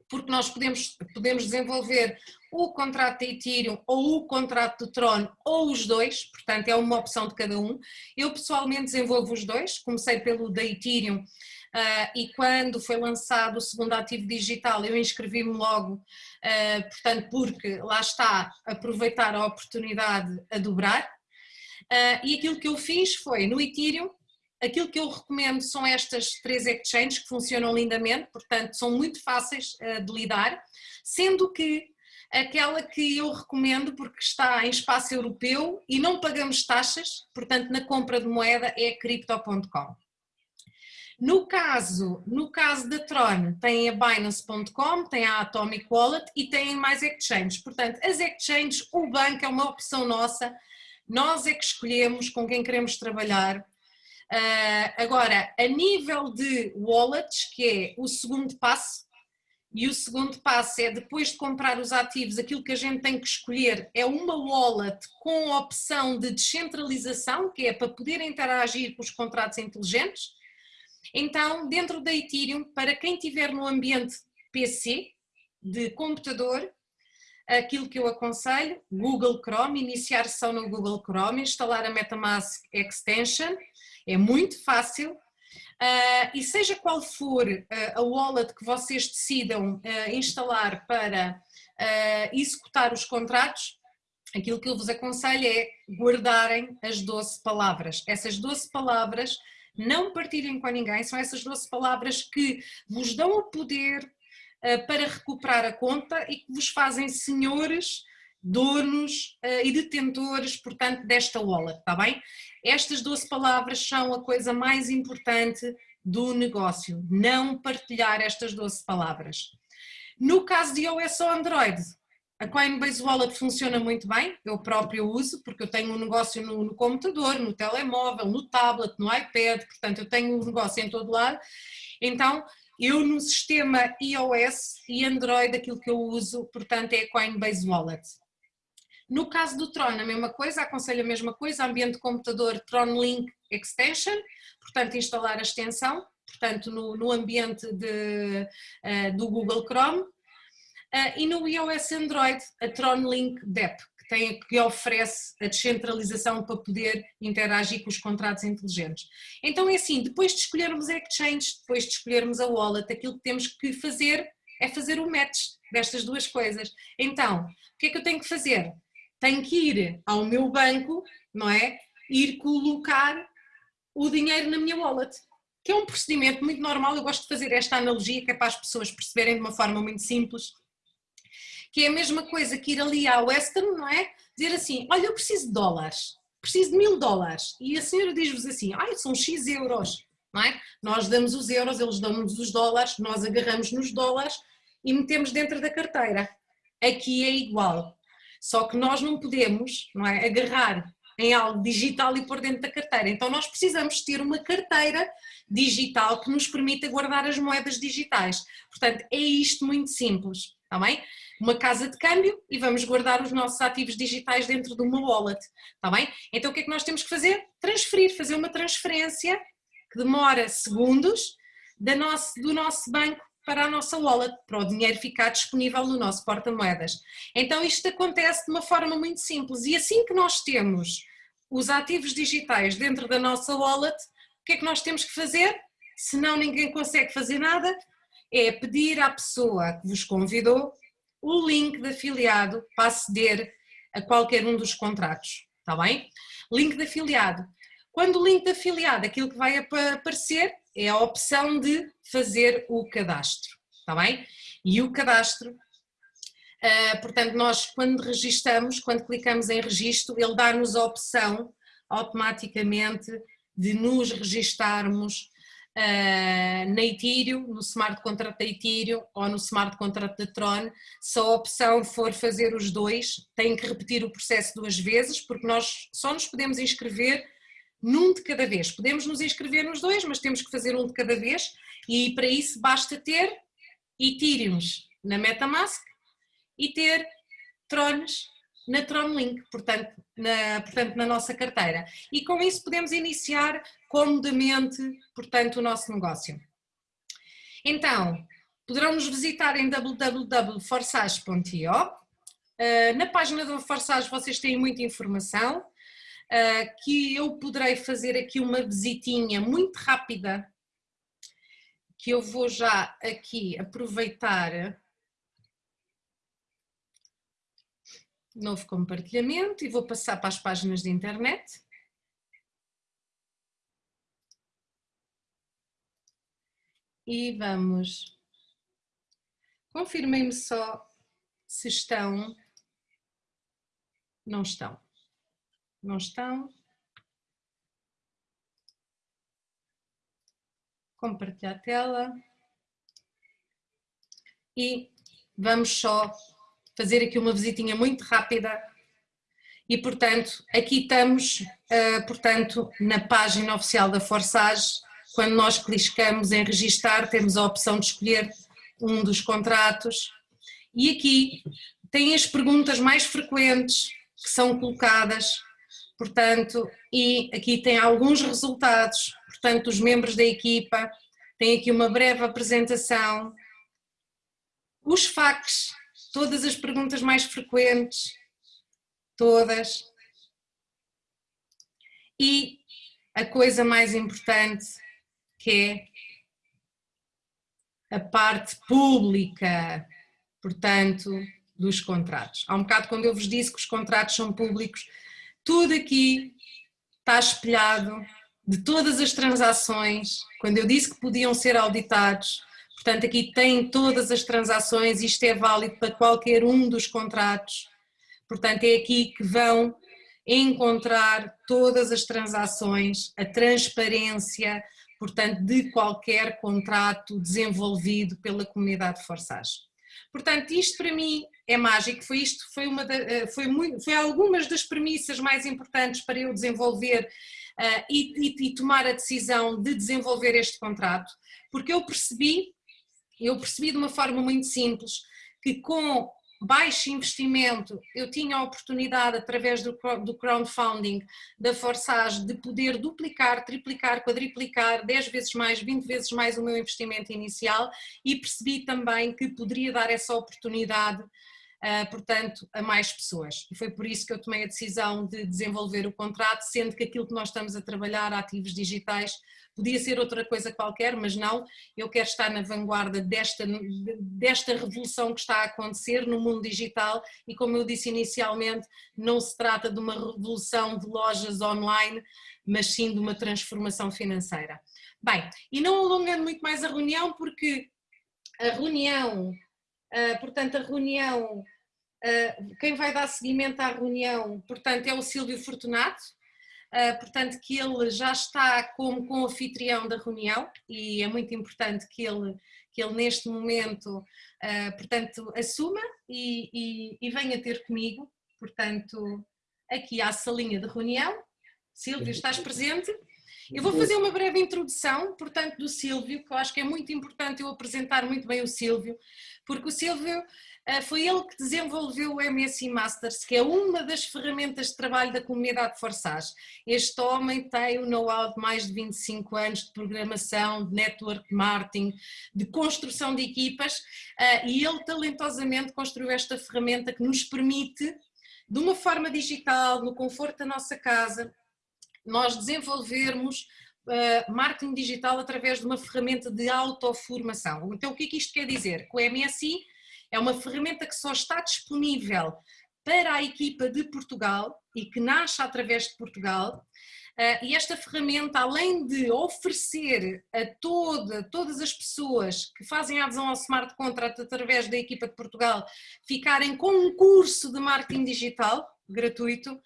porque nós podemos, podemos desenvolver o contrato de Ethereum ou o contrato de Tron ou os dois, portanto é uma opção de cada um. Eu pessoalmente desenvolvo os dois, comecei pelo da Ethereum uh, e quando foi lançado o segundo ativo digital eu inscrevi-me logo, uh, portanto porque lá está, aproveitar a oportunidade a dobrar, Uh, e aquilo que eu fiz foi, no Ethereum, aquilo que eu recomendo são estas três exchanges que funcionam lindamente, portanto são muito fáceis de lidar, sendo que aquela que eu recomendo porque está em espaço europeu e não pagamos taxas, portanto na compra de moeda é crypto.com. No caso, no caso da Tron, tem a Binance.com, tem a Atomic Wallet e tem mais exchanges. Portanto, as exchanges, o banco é uma opção nossa, nós é que escolhemos com quem queremos trabalhar. Uh, agora, a nível de wallets, que é o segundo passo, e o segundo passo é depois de comprar os ativos, aquilo que a gente tem que escolher é uma wallet com opção de descentralização, que é para poder interagir com os contratos inteligentes. Então, dentro da Ethereum, para quem estiver no ambiente PC, de computador, aquilo que eu aconselho, Google Chrome, iniciar sessão no Google Chrome, instalar a MetaMask Extension, é muito fácil, uh, e seja qual for uh, a wallet que vocês decidam uh, instalar para executar os contratos, aquilo que eu vos aconselho é guardarem as 12 palavras. Essas 12 palavras não partilhem com ninguém, são essas 12 palavras que vos dão o poder eh, para recuperar a conta e que vos fazem senhores, donos uh, e detentores, portanto, desta wallet, está bem? Estas 12 palavras são a coisa mais importante do negócio, não partilhar estas 12 palavras. No caso de iOS ou Android, a Coinbase Wallet funciona muito bem, eu próprio uso, porque eu tenho um negócio no, no, computador, no telemóvel, no tablet, no iPad, portanto eu tenho um negócio em todo lado, então eu no sistema iOS e Android aquilo que eu uso, portanto, é a Coinbase Wallet. No caso do Tron, a mesma coisa, aconselho a mesma coisa, ambiente de computador Tron Link Extension, portanto instalar a extensão, portanto no, no ambiente de, uh, do Google Chrome, e no iOS Android a Tron Link DEP, que, tem, que oferece a descentralização para poder interagir com os contratos inteligentes. Então é assim, depois de escolhermos a exchange, depois de escolhermos a wallet, aquilo que temos que fazer é fazer o match destas duas coisas. Então, o que é que eu tenho que fazer? Tenho que ir ao meu banco, não é? Ir colocar o dinheiro na minha wallet que é um procedimento muito normal, eu gosto de fazer esta analogia que é para as pessoas perceberem de uma forma muito simples, que é a mesma coisa que ir ali à Western, não é? Dizer assim, olha, eu preciso de dólares, preciso de mil dólares. E a senhora diz-vos assim, ai, são X euros, não é? Nós damos os euros, eles dão-nos os dólares, nós agarramos nos dólares e metemos dentro da carteira. Aqui é igual. Só que nós não podemos não é, agarrar em algo digital e pôr dentro da carteira. Então nós precisamos ter uma carteira digital que nos permita guardar as moedas digitais. Portanto, é isto muito simples, está bem? Uma casa de câmbio e vamos guardar os nossos ativos digitais dentro de uma wallet, está bem? Então o que é que nós temos que fazer? Transferir, fazer uma transferência que demora segundos da nosso, do nosso banco para a nossa wallet, para o dinheiro ficar disponível no nosso porta-moedas. Então isto acontece de uma forma muito simples e assim que nós temos os ativos digitais dentro da nossa wallet, o que é que nós temos que fazer? Senão ninguém consegue fazer nada, é pedir à pessoa que vos convidou o link de afiliado para aceder a qualquer um dos contratos, está bem? Link de afiliado. Quando o link de afiliado, aquilo que vai aparecer é a opção de fazer o cadastro, está bem? E o cadastro, uh, portanto, nós quando registamos, quando clicamos em registro, ele dá-nos a opção automaticamente de nos registarmos uh, na Ethereum, no Smart Contract da Ethereum ou no Smart Contract da Tron, se a opção for fazer os dois, tem que repetir o processo duas vezes, porque nós só nos podemos inscrever num de cada vez. Podemos nos inscrever nos dois, mas temos que fazer um de cada vez e para isso basta ter Ethereums na Metamask e ter Trons na Tronlink, portanto na, portanto, na nossa carteira. E com isso podemos iniciar comodamente, portanto, o nosso negócio. Então, poderão nos visitar em www.forsage.io. Ah, na página do Forsage vocês têm muita informação, uh, que eu poderei fazer aqui uma visitinha muito rápida, que eu vou já aqui aproveitar novo compartilhamento e vou passar para as páginas de internet. E vamos, confirmem-me só se estão, não estão não estão. Compartilhar a tela. E vamos só fazer aqui uma visitinha muito rápida. E, portanto, aqui estamos, uh, portanto, na página oficial da Forsage. Quando nós clicamos em registar, temos a opção de escolher um dos contratos. E aqui tem as perguntas mais frequentes que são colocadas portanto, e aqui tem alguns resultados, portanto, os membros da equipa, tem aqui uma breve apresentação, os facts, todas as perguntas mais frequentes, todas, e a coisa mais importante que é a parte pública, portanto, dos contratos. Há um bocado quando eu vos disse que os contratos são públicos, tudo aqui está espelhado de todas as transações, quando eu disse que podiam ser auditados, portanto aqui tem todas as transações, isto é válido para qualquer um dos contratos, portanto é aqui que vão encontrar todas as transações, a transparência, portanto, de qualquer contrato desenvolvido pela comunidade de Forsage. Portanto, isto para mim é mágico, foi isto, foi, uma eh, foi, muito, foi algumas das premissas mais importantes para eu desenvolver uh, e, e, e tomar a decisão de desenvolver este contrato, porque eu percebi, eu percebi de uma forma muito simples, que com baixo investimento, eu tinha a oportunidade, através do, do crowdfunding da Forsage, de poder duplicar, triplicar, quadriplicar 10 vezes mais, 20 vezes mais o meu investimento inicial e percebi também que poderia dar essa oportunidade portanto, a mais pessoas. E foi por isso que eu tomei a decisão de desenvolver o contrato, sendo que aquilo que nós estamos a trabalhar, ativos digitais, podia ser outra coisa qualquer, mas não, eu quero estar na vanguarda desta, desta revolução que está a acontecer no mundo digital e como eu disse inicialmente, não se trata de uma revolução de lojas online, mas sim de uma transformação financeira. Bem, e não alongando muito mais a reunião, porque a reunião, ah, portanto a reunião Uh, quem vai dar seguimento à reunião, portanto, é o Silvio Fortunato, uh, portanto, que ele já está como com anfitrião da reunião e é muito importante que ele, que ele neste momento, portanto, assuma e, e, e venha ter comigo, portanto, aqui à salinha de reunião. Silvio, estás presente? Eu vou fazer uma breve introdução, portanto, do Silvio, que eu acho que é muito importante eu apresentar muito bem o Silvio, porque o Silvio eh, foi ele que desenvolveu o MSI Masters, que é uma das ferramentas de trabalho da comunidade Forsage. Este homem tem o know-how de mais de 25 anos de programação, de network marketing, de construção de equipas, eh, e ele talentosamente construiu esta ferramenta que nos permite, de uma forma digital, no conforto da nossa casa, nós desenvolvermos uh, marketing digital através de uma ferramenta de autoformação. Então o que é que isto quer dizer? Que o MSI é uma ferramenta que só está disponível para a equipa de Portugal e que nasce através de Portugal. Uh, e esta ferramenta, além de oferecer a toda, todas as pessoas que fazem a adesão ao Smart Contract através da equipa de Portugal ficarem com um curso de marketing digital gratuito,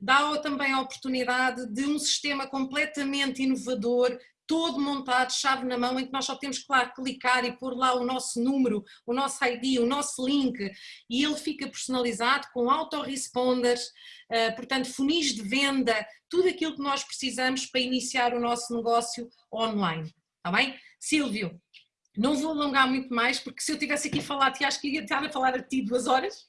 dá também a oportunidade de um sistema completamente inovador, todo montado, chave na mão, em que nós só temos, claro, clicar e pôr lá o nosso número, o nosso ID, o nosso link, e ele fica personalizado com autoresponders, eh, portanto, funis de venda, tudo aquilo que nós precisamos para iniciar o nosso negócio online, está bem? Silvio, não vou alongar muito mais, porque se eu tivesse aqui a falar a ti, acho que ia estar a falar a ti duas horas.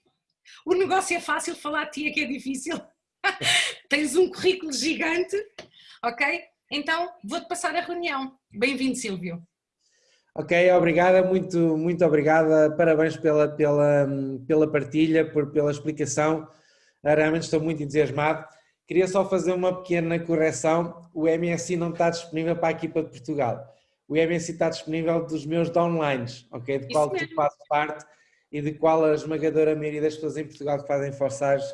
O negócio é fácil, falar a ti é que é difícil. Tens um currículo gigante, ok? Então, vou-te passar a reunião. Bem-vindo, Silvio. Ok, obrigada, muito, muito obrigada, parabéns pela, pela, pela partilha, por, pela explicação, realmente estou muito entusiasmado. Queria só fazer uma pequena correção, o MSI não está disponível para a equipa de Portugal, o MSI está disponível dos meus downlines, ok, de qual tu fazes parte e de qual a esmagadora maioria das pessoas em Portugal que fazem forçagens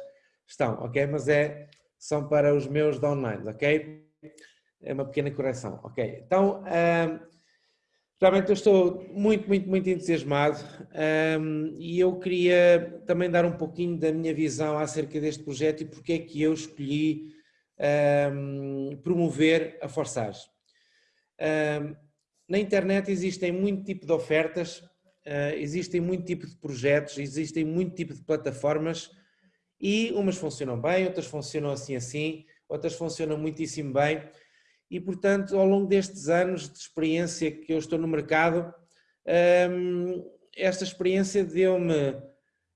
estão, ok? Mas é, são para os meus downlines, ok? É uma pequena correção, ok? Então, um, realmente eu estou muito, muito, muito entusiasmado e eu queria também dar um pouquinho da minha visão acerca deste projeto e porque é que eu escolhi promover a Forçage. na internet existem muito tipo de ofertas, uh, existem muito tipo de projetos, existem muito tipo de plataformas e umas funcionam bem, outras funcionam assim assim, outras funcionam muitíssimo bem e portanto ao longo destes anos de experiência que eu estou no mercado, hum, esta experiência deu-me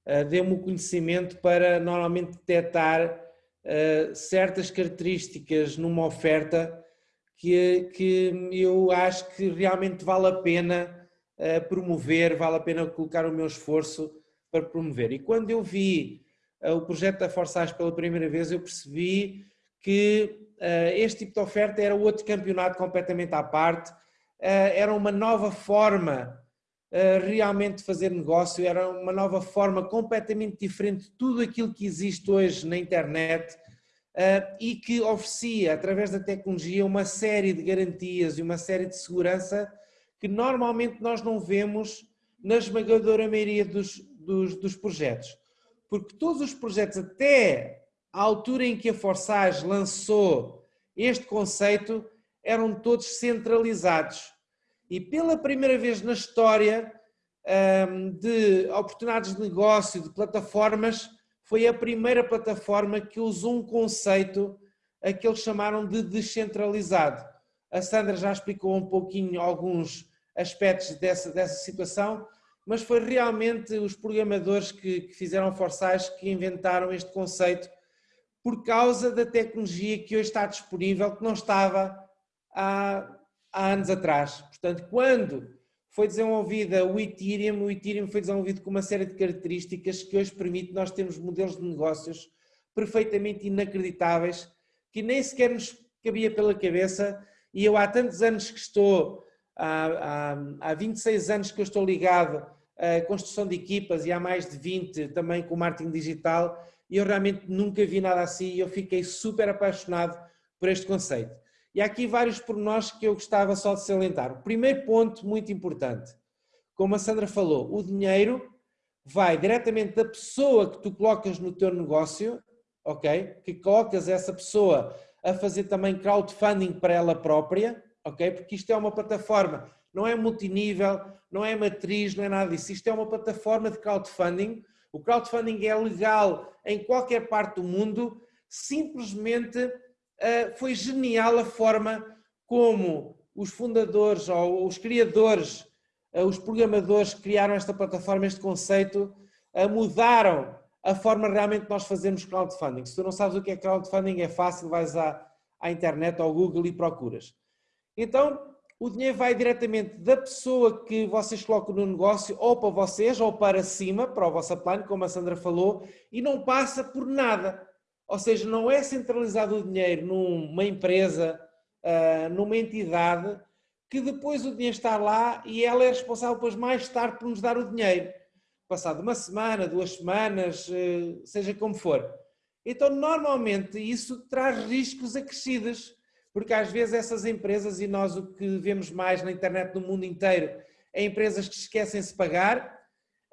eh, deu-me o conhecimento para normalmente detectar eh, certas características numa oferta que, que eu acho que realmente vale a pena eh, promover, vale a pena colocar o meu esforço para promover. E quando eu vi o projeto da Forçage pela primeira vez, eu percebi que este tipo de oferta era outro campeonato completamente à parte, era uma nova forma realmente de fazer negócio, era uma nova forma completamente diferente de tudo aquilo que existe hoje na internet e que oferecia, através da tecnologia, uma série de garantias e uma série de segurança que normalmente nós não vemos na esmagadora maioria dos, dos, dos projetos porque todos os projetos, até a altura em que a Forsage lançou este conceito, eram todos centralizados. E pela primeira vez na história hum, de oportunidades de negócio, de plataformas, foi a primeira plataforma que usou um conceito a que eles chamaram de descentralizado. A Sandra já explicou um pouquinho alguns aspectos dessa, dessa situação, mas foi realmente os programadores que, que fizeram Forçais que inventaram este conceito por causa da tecnologia que hoje está disponível, que não estava há, há anos atrás. Portanto, quando foi desenvolvida o Ethereum, o Ethereum foi desenvolvido com uma série de características que hoje permite nós termos modelos de negócios perfeitamente inacreditáveis, que nem sequer nos cabia pela cabeça, e eu há tantos anos que estou, há, há, há 26 anos que eu estou ligado a construção de equipas e há mais de 20 também com marketing digital e eu realmente nunca vi nada assim e eu fiquei super apaixonado por este conceito. E há aqui vários pormenores que eu gostava só de salientar. O primeiro ponto muito importante, como a Sandra falou, o dinheiro vai diretamente da pessoa que tu colocas no teu negócio, ok? Que colocas essa pessoa a fazer também crowdfunding para ela própria, ok? Porque isto é uma plataforma, não é multinível, não é matriz, não é nada disso. Isto é uma plataforma de crowdfunding. O crowdfunding é legal em qualquer parte do mundo, simplesmente uh, foi genial a forma como os fundadores ou os criadores eh, os programadores que criaram esta plataforma, este conceito, eh, mudaram a forma realmente nós fazermos crowdfunding. Se tu não sabes o que é crowdfunding, é fácil, vais à, à internet, ao Google e procuras. Então, o dinheiro vai diretamente da pessoa que vocês colocam no negócio, ou para vocês, ou para cima, para o vosso plano, como a Sandra falou, e não passa por nada. Ou seja, não é centralizado o dinheiro numa empresa, eh, numa entidade, que depois o dinheiro está lá e ela é responsável depois mais tarde por nos dar o dinheiro. Passado uma semana, duas semanas, eh, seja como for. Então, normalmente, isso traz riscos acrescidos, porque às vezes essas empresas, e nós o que vemos mais na internet no mundo inteiro, é empresas que esquecem-se de pagar,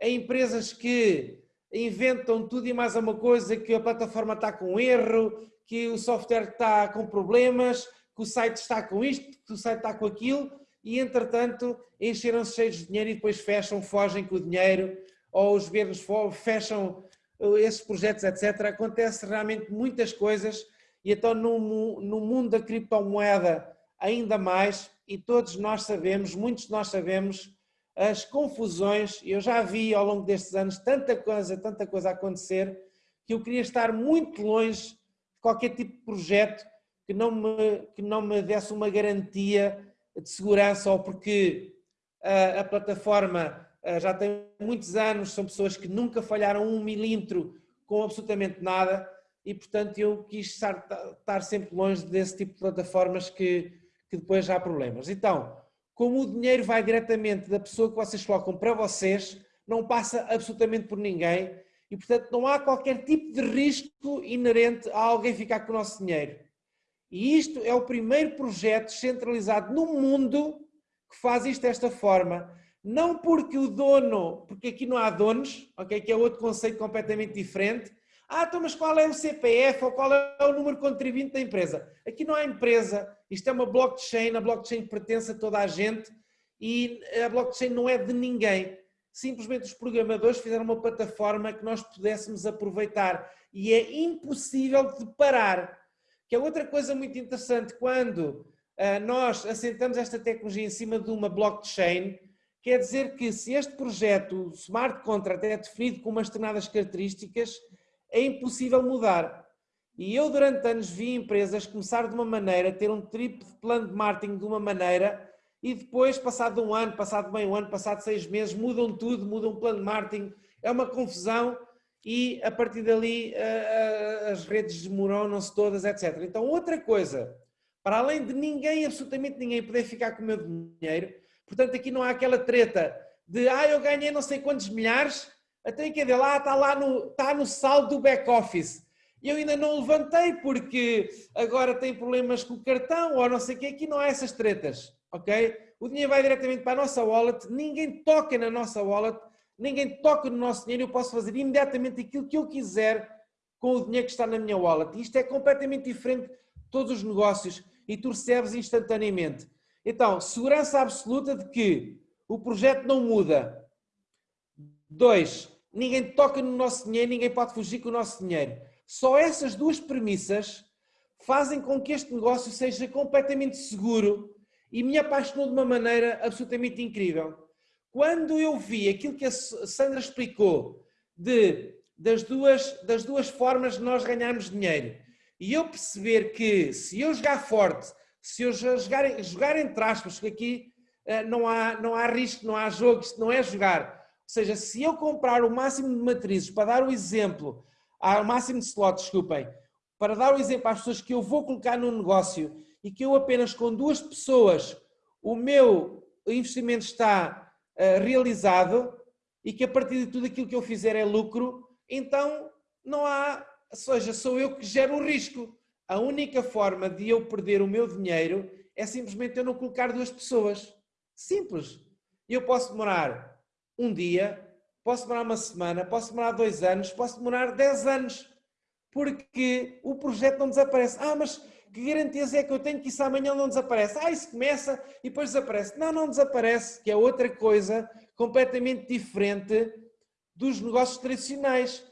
é empresas que inventam tudo e mais uma coisa, que a plataforma está com erro, que o software está com problemas, que o site está com isto, que o site está com aquilo, e entretanto encheram-se cheios de dinheiro e depois fecham, fogem com o dinheiro, ou os governos fecham uh, esses projetos, etc. Acontece realmente muitas coisas, e então no, no mundo da criptomoeda ainda mais, e todos nós sabemos, muitos de nós sabemos, as confusões, eu já vi ao longo destes anos tanta coisa, tanta coisa acontecer, que eu queria estar muito longe de qualquer tipo de projeto que não me, que não me desse uma garantia de segurança ou porque a, a plataforma já tem muitos anos, são pessoas que nunca falharam um milímetro com absolutamente nada e portanto eu quis estar, estar sempre longe desse tipo de plataformas que, que depois já há problemas. Então, como o dinheiro vai diretamente da pessoa que vocês colocam para vocês, não passa absolutamente por ninguém e portanto não há qualquer tipo de risco inerente a alguém ficar com o nosso dinheiro. E isto é o primeiro projeto centralizado no mundo que faz isto desta forma. Não porque o dono, porque aqui não há donos, ok? que é outro conceito completamente diferente. Ah, então, mas qual é o CPF ou qual é o número contribuinte da empresa? Aqui não há empresa, isto é uma blockchain, a blockchain pertence a toda a gente e a blockchain não é de ninguém. Simplesmente os programadores fizeram uma plataforma que nós pudéssemos aproveitar e é impossível de parar. Que é outra coisa muito interessante, quando uh, nós assentamos esta tecnologia em cima de uma blockchain, quer dizer que se este projeto, o smart contract, é definido com umas determinadas características, é impossível mudar. E eu durante anos vi empresas começar de uma maneira, ter um triplo de plano de marketing de uma maneira, e depois, passado um ano, passado meio ano, passado seis meses, mudam tudo, mudam o plano de marketing, é uma confusão e a partir dali as redes desmoronam-se todas, etc. Então, outra coisa, para além de ninguém, absolutamente ninguém poder ficar com o meu dinheiro, portanto, aqui não há aquela treta de ah, eu ganhei não sei quantos milhares, até que é lá, está lá no, está no saldo do back-office. E eu ainda não levantei porque agora tem problemas com o cartão ou não sei o que, aqui não há essas tretas, ok? O dinheiro vai diretamente para a nossa wallet, ninguém toca na nossa wallet, ninguém toca no nosso dinheiro, eu posso fazer imediatamente aquilo que eu quiser com o dinheiro que está na minha wallet. Isto é completamente diferente de todos os negócios e tu recebes instantaneamente. Então, segurança absoluta de que o projeto não muda. Dois, ninguém toca no nosso dinheiro, ninguém pode fugir com o nosso dinheiro. Só essas duas premissas fazem com que este negócio seja completamente seguro e me apaixonou de uma maneira absolutamente incrível. Quando eu vi aquilo que a Sandra explicou de, das, duas, das duas formas de nós ganharmos dinheiro e eu perceber que se eu jogar forte, se eu jogar, jogar entre aspas, porque aqui uh, não, há, não há risco, não há jogo, isto não é jogar. Seja, se eu comprar o máximo de matrizes, para dar o exemplo, o máximo de slots, desculpem, para dar o exemplo às pessoas que eu vou colocar no negócio e que eu apenas com duas pessoas o meu investimento está eh, realizado e que a partir de tudo aquilo que eu fizer é lucro, então não há, ou seja, sou eu que gero o risco. A única forma de eu perder o meu dinheiro é simplesmente eu não colocar duas pessoas. Simples. Eu posso demorar um dia, posso demorar uma semana, posso demorar dois anos, posso demorar dez anos, porque o projeto não desaparece. Ah, mas que garantias é que eu tenho que isso amanhã não desaparece? Ah, isso começa e depois desaparece. Não, não desaparece, que é outra coisa completamente diferente dos negócios tradicionais.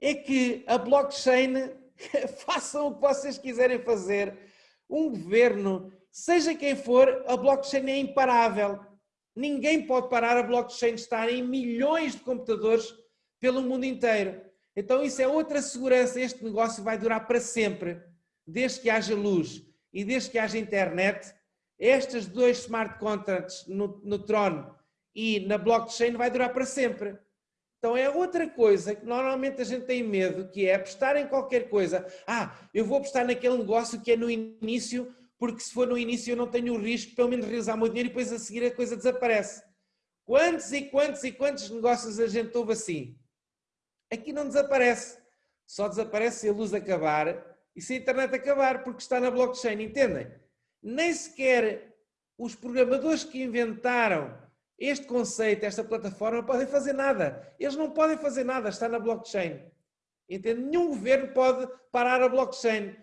É que a blockchain, façam o que vocês quiserem fazer, um governo, seja quem for, a blockchain é imparável. Ninguém pode parar a blockchain estar em milhões de computadores pelo mundo inteiro. Então isso é outra segurança, este negócio vai durar para sempre. Desde que haja luz e desde que haja internet, estes dois smart contracts no, no Tron e na blockchain vai durar para sempre. Então é outra coisa que normalmente a gente tem medo, que é apostar em qualquer coisa. Ah, eu vou apostar naquele negócio que é no início, porque se for no início eu não tenho o risco de pelo menos realizar o meu dinheiro e depois a seguir a coisa desaparece. Quantos e quantos e quantos negócios a gente ouve assim? Aqui não desaparece. Só desaparece se a luz acabar e se a internet acabar, porque está na blockchain, entendem? Nem sequer os programadores que inventaram este conceito, esta plataforma, podem fazer nada. Eles não podem fazer nada, está na blockchain. Entende? Nenhum governo pode parar a blockchain.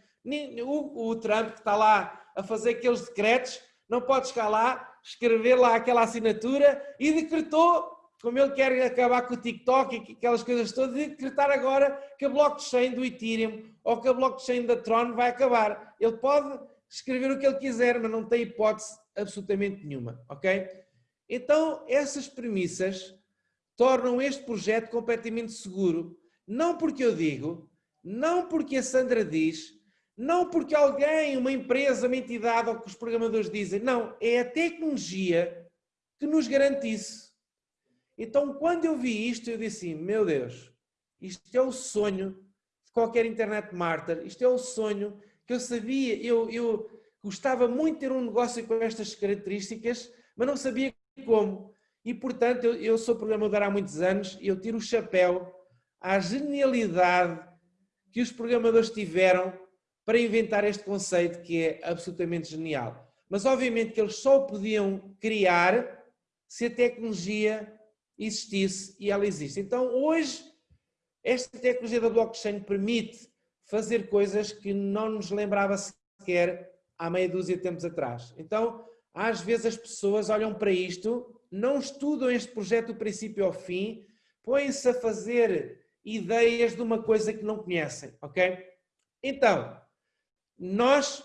O, o Trump, que está lá a fazer aqueles decretos, não pode chegar lá, escrever lá aquela assinatura e decretou, como ele quer acabar com o TikTok e aquelas coisas todas, decretar agora que a blockchain do Ethereum ou que a blockchain da Tron vai acabar. Ele pode escrever o que ele quiser, mas não tem hipótese absolutamente nenhuma, ok? Então, essas premissas tornam este projeto completamente seguro. Não porque eu digo, não porque a Sandra diz, não porque alguém, uma empresa, uma entidade ou que os programadores dizem. Não, é a tecnologia que nos garante isso. Então, quando eu vi isto, eu disse assim, meu Deus, isto é o sonho de qualquer internet martyr, isto é o sonho que eu sabia, eu, eu gostava muito de ter um negócio com estas características, mas não sabia como. E, portanto, eu, eu sou programador há muitos anos e eu tiro o chapéu à genialidade que os programadores tiveram para inventar este conceito que é absolutamente genial. Mas, obviamente, que eles só podiam criar se a tecnologia existisse e ela existe. Então, hoje, esta tecnologia da blockchain permite fazer coisas que não nos lembrava sequer há meia dúzia de tempos atrás. Então, às vezes as pessoas olham para isto, não estudam este projeto do princípio ao fim, põem-se a fazer ideias de uma coisa que não conhecem, ok? Então, nós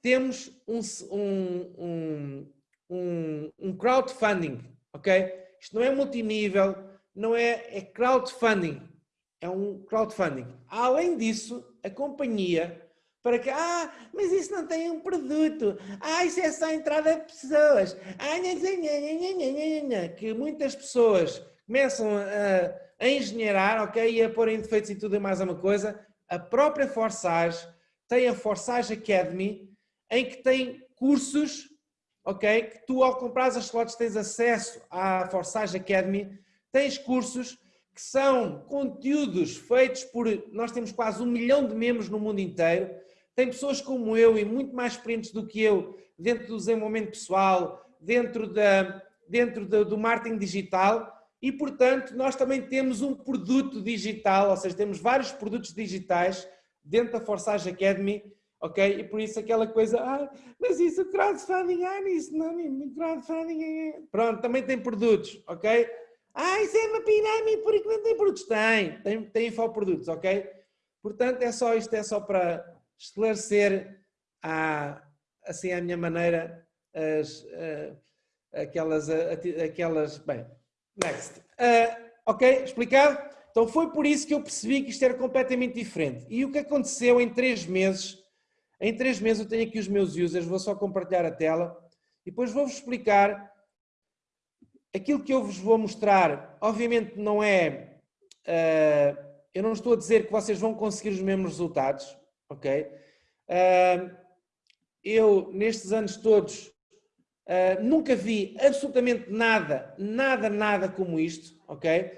temos um, um, um, um crowdfunding, ok? Isto não é multinível, não é, é crowdfunding, é um crowdfunding. Além disso, a companhia para que, ah, mas isso não tem um produto, ah, isso é só entrada de pessoas, ah, que muitas pessoas começam a, a engenheirar, ok, e a pôr em defeitos e tudo e mais uma coisa, a própria Forsage tem a Forsage Academy, em que tem cursos, ok, que tu ao comprar as slots tens acesso à Forsage Academy, tens cursos que são conteúdos feitos por, nós temos quase um milhão de membros no mundo inteiro, tem pessoas como eu e muito mais experientes do que eu dentro do desenvolvimento pessoal, dentro, da, dentro da, do marketing digital. E, portanto, nós também temos um produto digital, ou seja, temos vários produtos digitais dentro da Forsage Academy, ok? E por isso aquela coisa, ah, mas isso crowdfunding, ah, isso não, crowdfunding, é... pronto, também tem produtos, ok? Ah, isso é uma pirâmide porque não tem produtos. Tem, tem, tem infoprodutos, ok? Portanto, é só isto, é só para esclarecer à, assim à minha maneira as, uh, aquelas, uh, aquelas, bem, next. Uh, ok, explicado? Então foi por isso que eu percebi que isto era completamente diferente. E o que aconteceu em três meses, em três meses eu tenho aqui os meus users, vou só compartilhar a tela e depois vou-vos explicar aquilo que eu vos vou mostrar, obviamente não é, uh, eu não estou a dizer que vocês vão conseguir os mesmos resultados, ok? Uh, eu, nestes anos todos, uh, nunca vi absolutamente nada, nada, nada como isto, ok?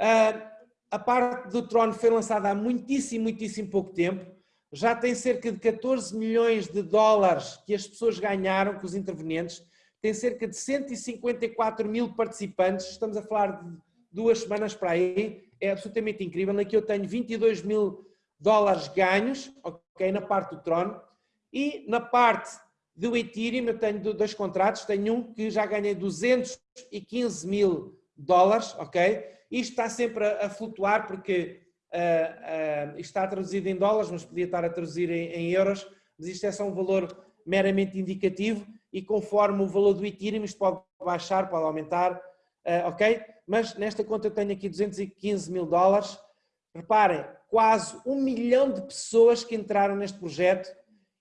Uh, a parte do Tron foi lançada há muitíssimo, muitíssimo pouco tempo, já tem cerca de 14 milhões de dólares que as pessoas ganharam com os intervenientes, tem cerca de 154 mil participantes, estamos a falar de duas semanas para aí, é absolutamente incrível. Aqui eu tenho 22 mil dólares ganhos, ok, na parte do Tron, e na parte do Ethereum eu tenho dois contratos, tenho um que já ganhei 215 mil dólares, ok? Isto está sempre a, a flutuar porque uh, uh, está traduzido em dólares, mas podia estar a traduzir em, em, euros, mas isto é só um valor meramente indicativo e conforme o valor do Ethereum isto pode baixar, pode aumentar, uh, ok? Mas nesta conta eu tenho aqui 215 mil dólares, reparem, quase um milhão de pessoas que entraram neste projeto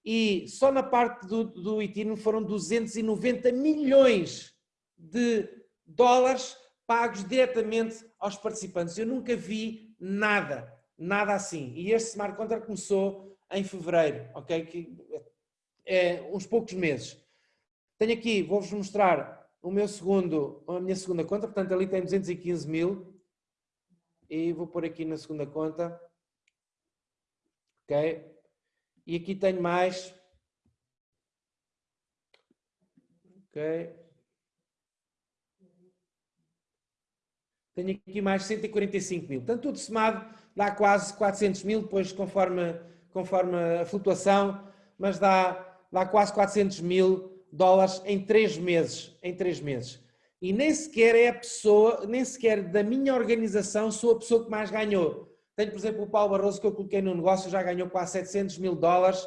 e só na parte do, do Ethereum foram 290 milhões de dólares pagos diretamente aos participantes. Eu nunca vi nada, nada assim. E este Smart Contract começou em fevereiro, ok? Que é uns poucos meses. Tenho aqui, vou-vos mostrar o meu segundo, a minha segunda conta, portanto ali tem 215 mil. E vou pôr aqui na segunda conta. Ok? E aqui tenho mais. Ok? Tenho aqui mais 145 mil. Portanto, tudo somado dá quase 400 mil, depois conforme, conforme a flutuação, mas dá, dá quase 400 mil dólares em três meses. Em três meses. E nem sequer é a pessoa, nem sequer da minha organização sou a pessoa que mais ganhou. Tenho, por exemplo, o Paulo Barroso que eu coloquei no negócio, já ganhou quase 700 mil dólares.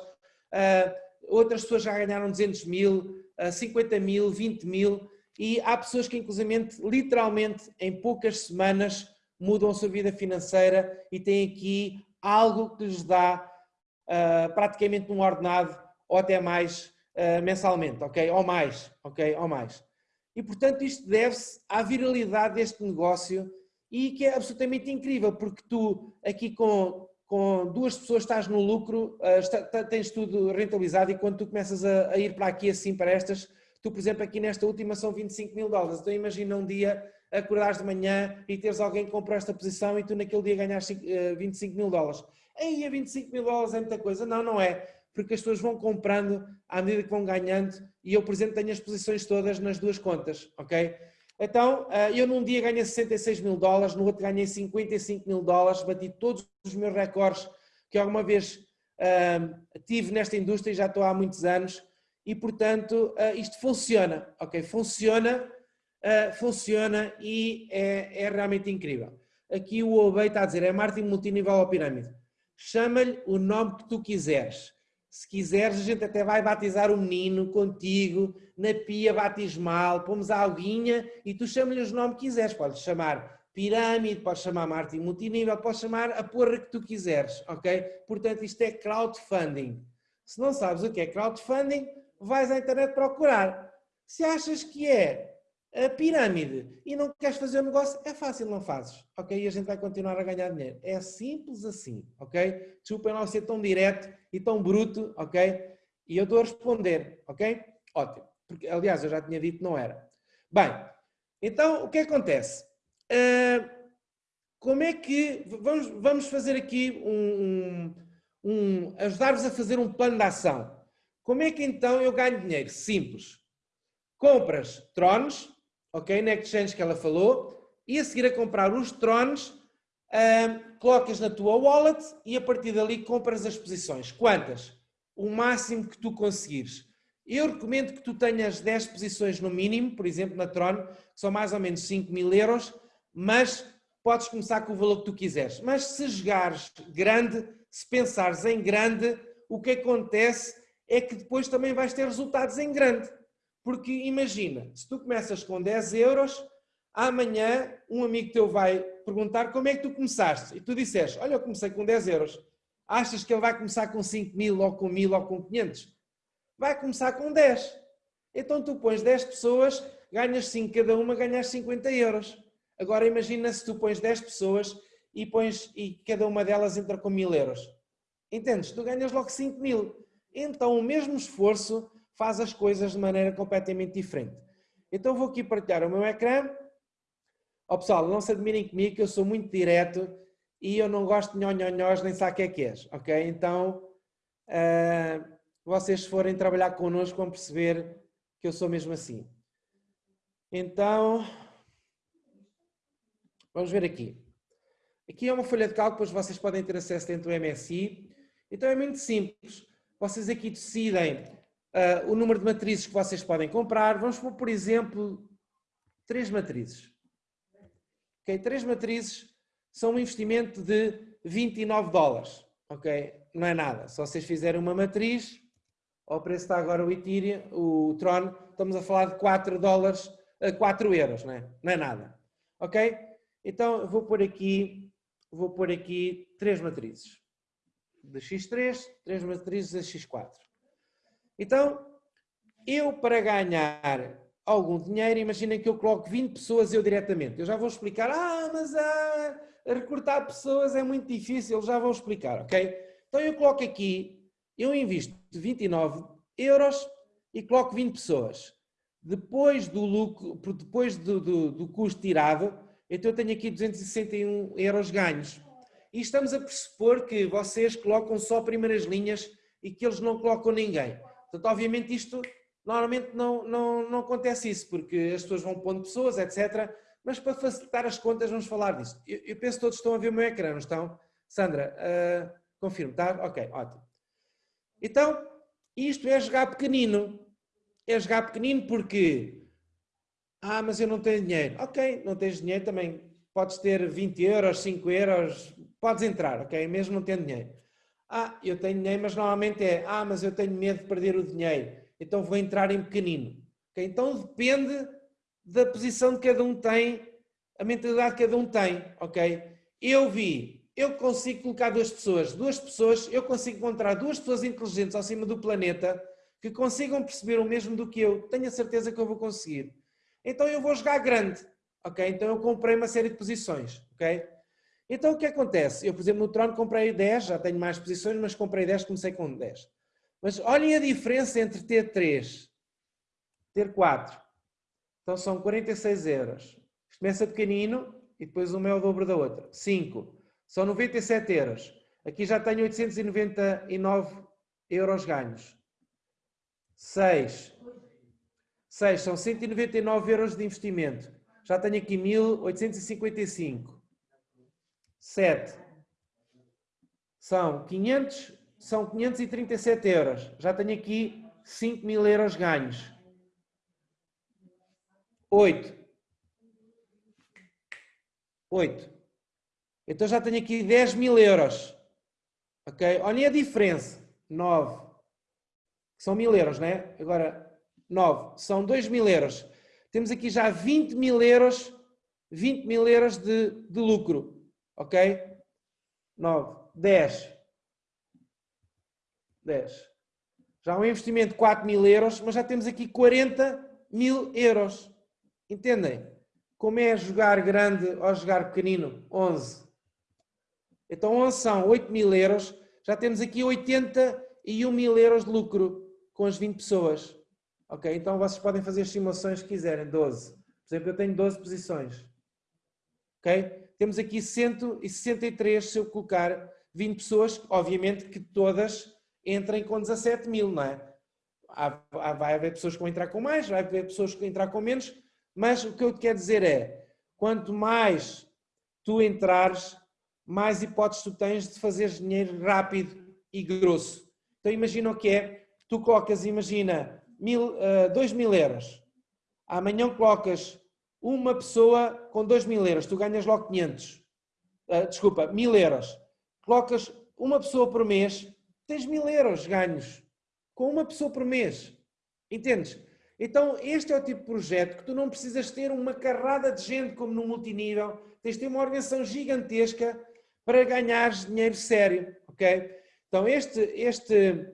Uh, outras pessoas já ganharam 200 mil, uh, 50 mil, 20 mil e há pessoas que, inclusive, literalmente, em poucas semanas, mudam a sua vida financeira e têm aqui algo que lhes dá uh, praticamente um ordenado ou até mais uh, mensalmente, ok? Ou mais, ok? Ou mais. E, portanto, isto deve-se à viralidade deste negócio e que é absolutamente incrível, porque tu aqui com, com duas pessoas estás no lucro, uh, está, tens tudo rentabilizado e quando tu começas a, a ir para aqui assim, para estas, Tu, por exemplo, aqui nesta última são 25 mil dólares. Então imagina um dia acordares de manhã e teres alguém que comprou esta posição e tu naquele dia ganhas 25 mil dólares. Aí a 25 mil dólares é muita coisa. Não, não é. Porque as pessoas vão comprando à medida que vão ganhando e eu, por exemplo, tenho as posições todas nas duas contas, ok? Então, eh, eu num dia ganhei 66 mil dólares, no outro ganhei 55 mil dólares, bati todos os meus recordes que alguma vez uh, tive nesta indústria e já estou há muitos anos e, portanto, uh, isto funciona, ok? Funciona, uh, funciona e é, é, realmente incrível. Aqui o Obey está a dizer, é marketing multinível ou pirâmide. Chama-lhe o nome que tu quiseres. Se quiseres, a gente até vai batizar o menino contigo, na pia batismal, pomos a alguinha e tu chama-lhe os nomes que quiseres. Podes chamar pirâmide, podes chamar marketing multinível, podes chamar a porra que tu quiseres, ok? Portanto, isto é crowdfunding. Se não sabes o que é crowdfunding, vais à internet procurar. Se achas que é a pirâmide e não queres fazer o negócio, é fácil, não fazes, ok? E a gente vai continuar a ganhar dinheiro. É simples assim, ok? Desculpem não ser tão direto e tão bruto, ok? E eu estou a responder, ok? Ótimo. Porque, aliás, eu já tinha dito que não era. Bem, então o que acontece? Uh, como é que... Vamos, vamos fazer aqui um... um, um ajudar-vos a fazer um plano de ação. Como é que então eu ganho dinheiro? Simples. Compras trones, ok, na exchange que ela falou, e a seguir a comprar os trones, um, colocas na tua wallet e a partir dali compras as posições. Quantas? O máximo que tu conseguires. Eu recomendo que tu tenhas 10 posições no mínimo, por exemplo, na Tron, que são mais ou menos 5 mil euros, mas podes começar com o valor que tu quiseres. Mas se jogares grande, se pensares em grande, o que acontece é que depois também vais ter resultados em grande. Porque imagina, se tu começas com 10 euros, amanhã um amigo teu vai perguntar como é que tu começaste. E tu disseste, olha, eu comecei com 10 euros. Achas que ele vai começar com 5 mil, ou com 1000, ou com 500? Vai começar com 10. Então tu pões 10 pessoas, ganhas 5 cada uma, ganhas 50 euros. Agora imagina se tu pões 10 pessoas e, pões, e cada uma delas entra com 1000 euros. Entendes? Tu ganhas logo 5 mil então o mesmo esforço faz as coisas de maneira completamente diferente. Então vou aqui partilhar o meu ecrã. Ó oh, pessoal, não se admirem comigo que eu sou muito direto e eu não gosto de nhonhonhós nem sabe o que é que és, ok? Então, uh, vocês forem trabalhar connosco vão perceber que eu sou mesmo assim. Então, Vamos ver aqui. Aqui é uma folha de cálculo, depois vocês podem ter acesso dentro do MSI. Então é muito simples. Vocês aqui decidem uh, o número de matrizes que vocês podem comprar. Vamos pôr, por exemplo, três matrizes. Ok, três matrizes são um investimento de 29 dólares. Ok, não é nada. Se vocês fizerem uma matriz, ao preço está agora o Ethereum, o Tron, estamos a falar de 4 dólares, 4 euros, não é? Não é nada. Ok? Então vou pôr aqui, vou pôr aqui três matrizes. De X3, três matrizes de X4. Então, eu para ganhar algum dinheiro, imaginem que eu coloco 20 pessoas eu diretamente. Eu já vou explicar, ah, mas ah, recortar pessoas é muito difícil, já vou explicar, ok? Então eu coloco aqui, eu invisto 29 euros e coloco 20 pessoas. Depois do lucro, depois do, do, do custo tirado, então eu tenho aqui 261 euros ganhos. E estamos a pressupor que vocês colocam só primeiras linhas e que eles não colocam ninguém. Portanto, obviamente isto, normalmente não, não, não acontece isso, porque as pessoas vão pondo pessoas, etc. Mas para facilitar as contas vamos falar disso. Eu, eu penso que todos estão a ver o meu ecrã, não estão? Sandra, uh, confirmo, está? Ok, ótimo. Então, isto é jogar pequenino. É jogar pequenino porque... Ah, mas eu não tenho dinheiro. Ok, não tens dinheiro também. Podes ter 20 euros, 5 euros, podes entrar, ok? Mesmo não tendo dinheiro. Ah, eu tenho dinheiro, mas normalmente é, ah, mas eu tenho medo de perder o dinheiro, então vou entrar em pequenino. Okay? Então depende da posição que cada um tem, a mentalidade que cada um tem, ok? Eu vi, eu consigo colocar duas pessoas, duas pessoas, eu consigo encontrar duas pessoas inteligentes ao cima do planeta que consigam perceber o mesmo do que eu, tenho a certeza que eu vou conseguir. Então eu vou jogar grande, ok? Então eu comprei uma série de posições, ok? Então o que acontece? Eu, por exemplo, no Tron comprei 10, já tenho mais posições, mas comprei 10, comecei com 10. Mas olhem a diferença entre ter 3, ter 4. Então são 46 euros. Começa pequenino e depois uma é o dobro da outra. 5. São 97 euros. Aqui já tenho 899 euros ganhos. 6. 6 são 199 euros de investimento. Já tenho aqui 1855. 7 são 500, são 537 euros. Já tenho aqui 5 mil euros ganhos. 8. 8. Então já tenho aqui 10 mil euros. Ok? Olhem a diferença. 9. São mil euros, não é? Agora, 9. São 2 mil euros. Temos aqui já 20 mil euros, 20 mil euros de, de lucro ok? 9, 10. 10. Já um investimento de 4 mil euros, mas já temos aqui 40 mil euros. Entendem? Como é jogar grande ou jogar pequenino? 11. Então 11 são 8 mil euros, já temos aqui 81 mil euros de lucro com as 20 pessoas. Ok? Então vocês podem fazer as simulações que quiserem, 12. Por exemplo, eu tenho 12 posições. Ok? Temos aqui 163 se eu colocar 20 pessoas, obviamente que todas entrem com 17 mil, não é? Há, vai haver pessoas que vão entrar com mais, vai haver pessoas que vão entrar com menos, mas o que eu te quero dizer é, quanto mais tu entrares, mais hipóteses tu tens de fazer dinheiro rápido e grosso. Então imagina o que é, tu colocas, imagina, mil, uh, dois mil euros, amanhã colocas uma pessoa com 2 mil euros, tu ganhas logo 500. Uh, ah, desculpa, mil euros. Colocas uma pessoa por mês, tens mil euros ganhos. Com uma pessoa por mês. Entendes? Então, este é o tipo de projeto que tu não precisas ter uma carrada de gente como no multinível, tens de ter uma organização gigantesca para ganhares dinheiro sério, ok? Então, este, este,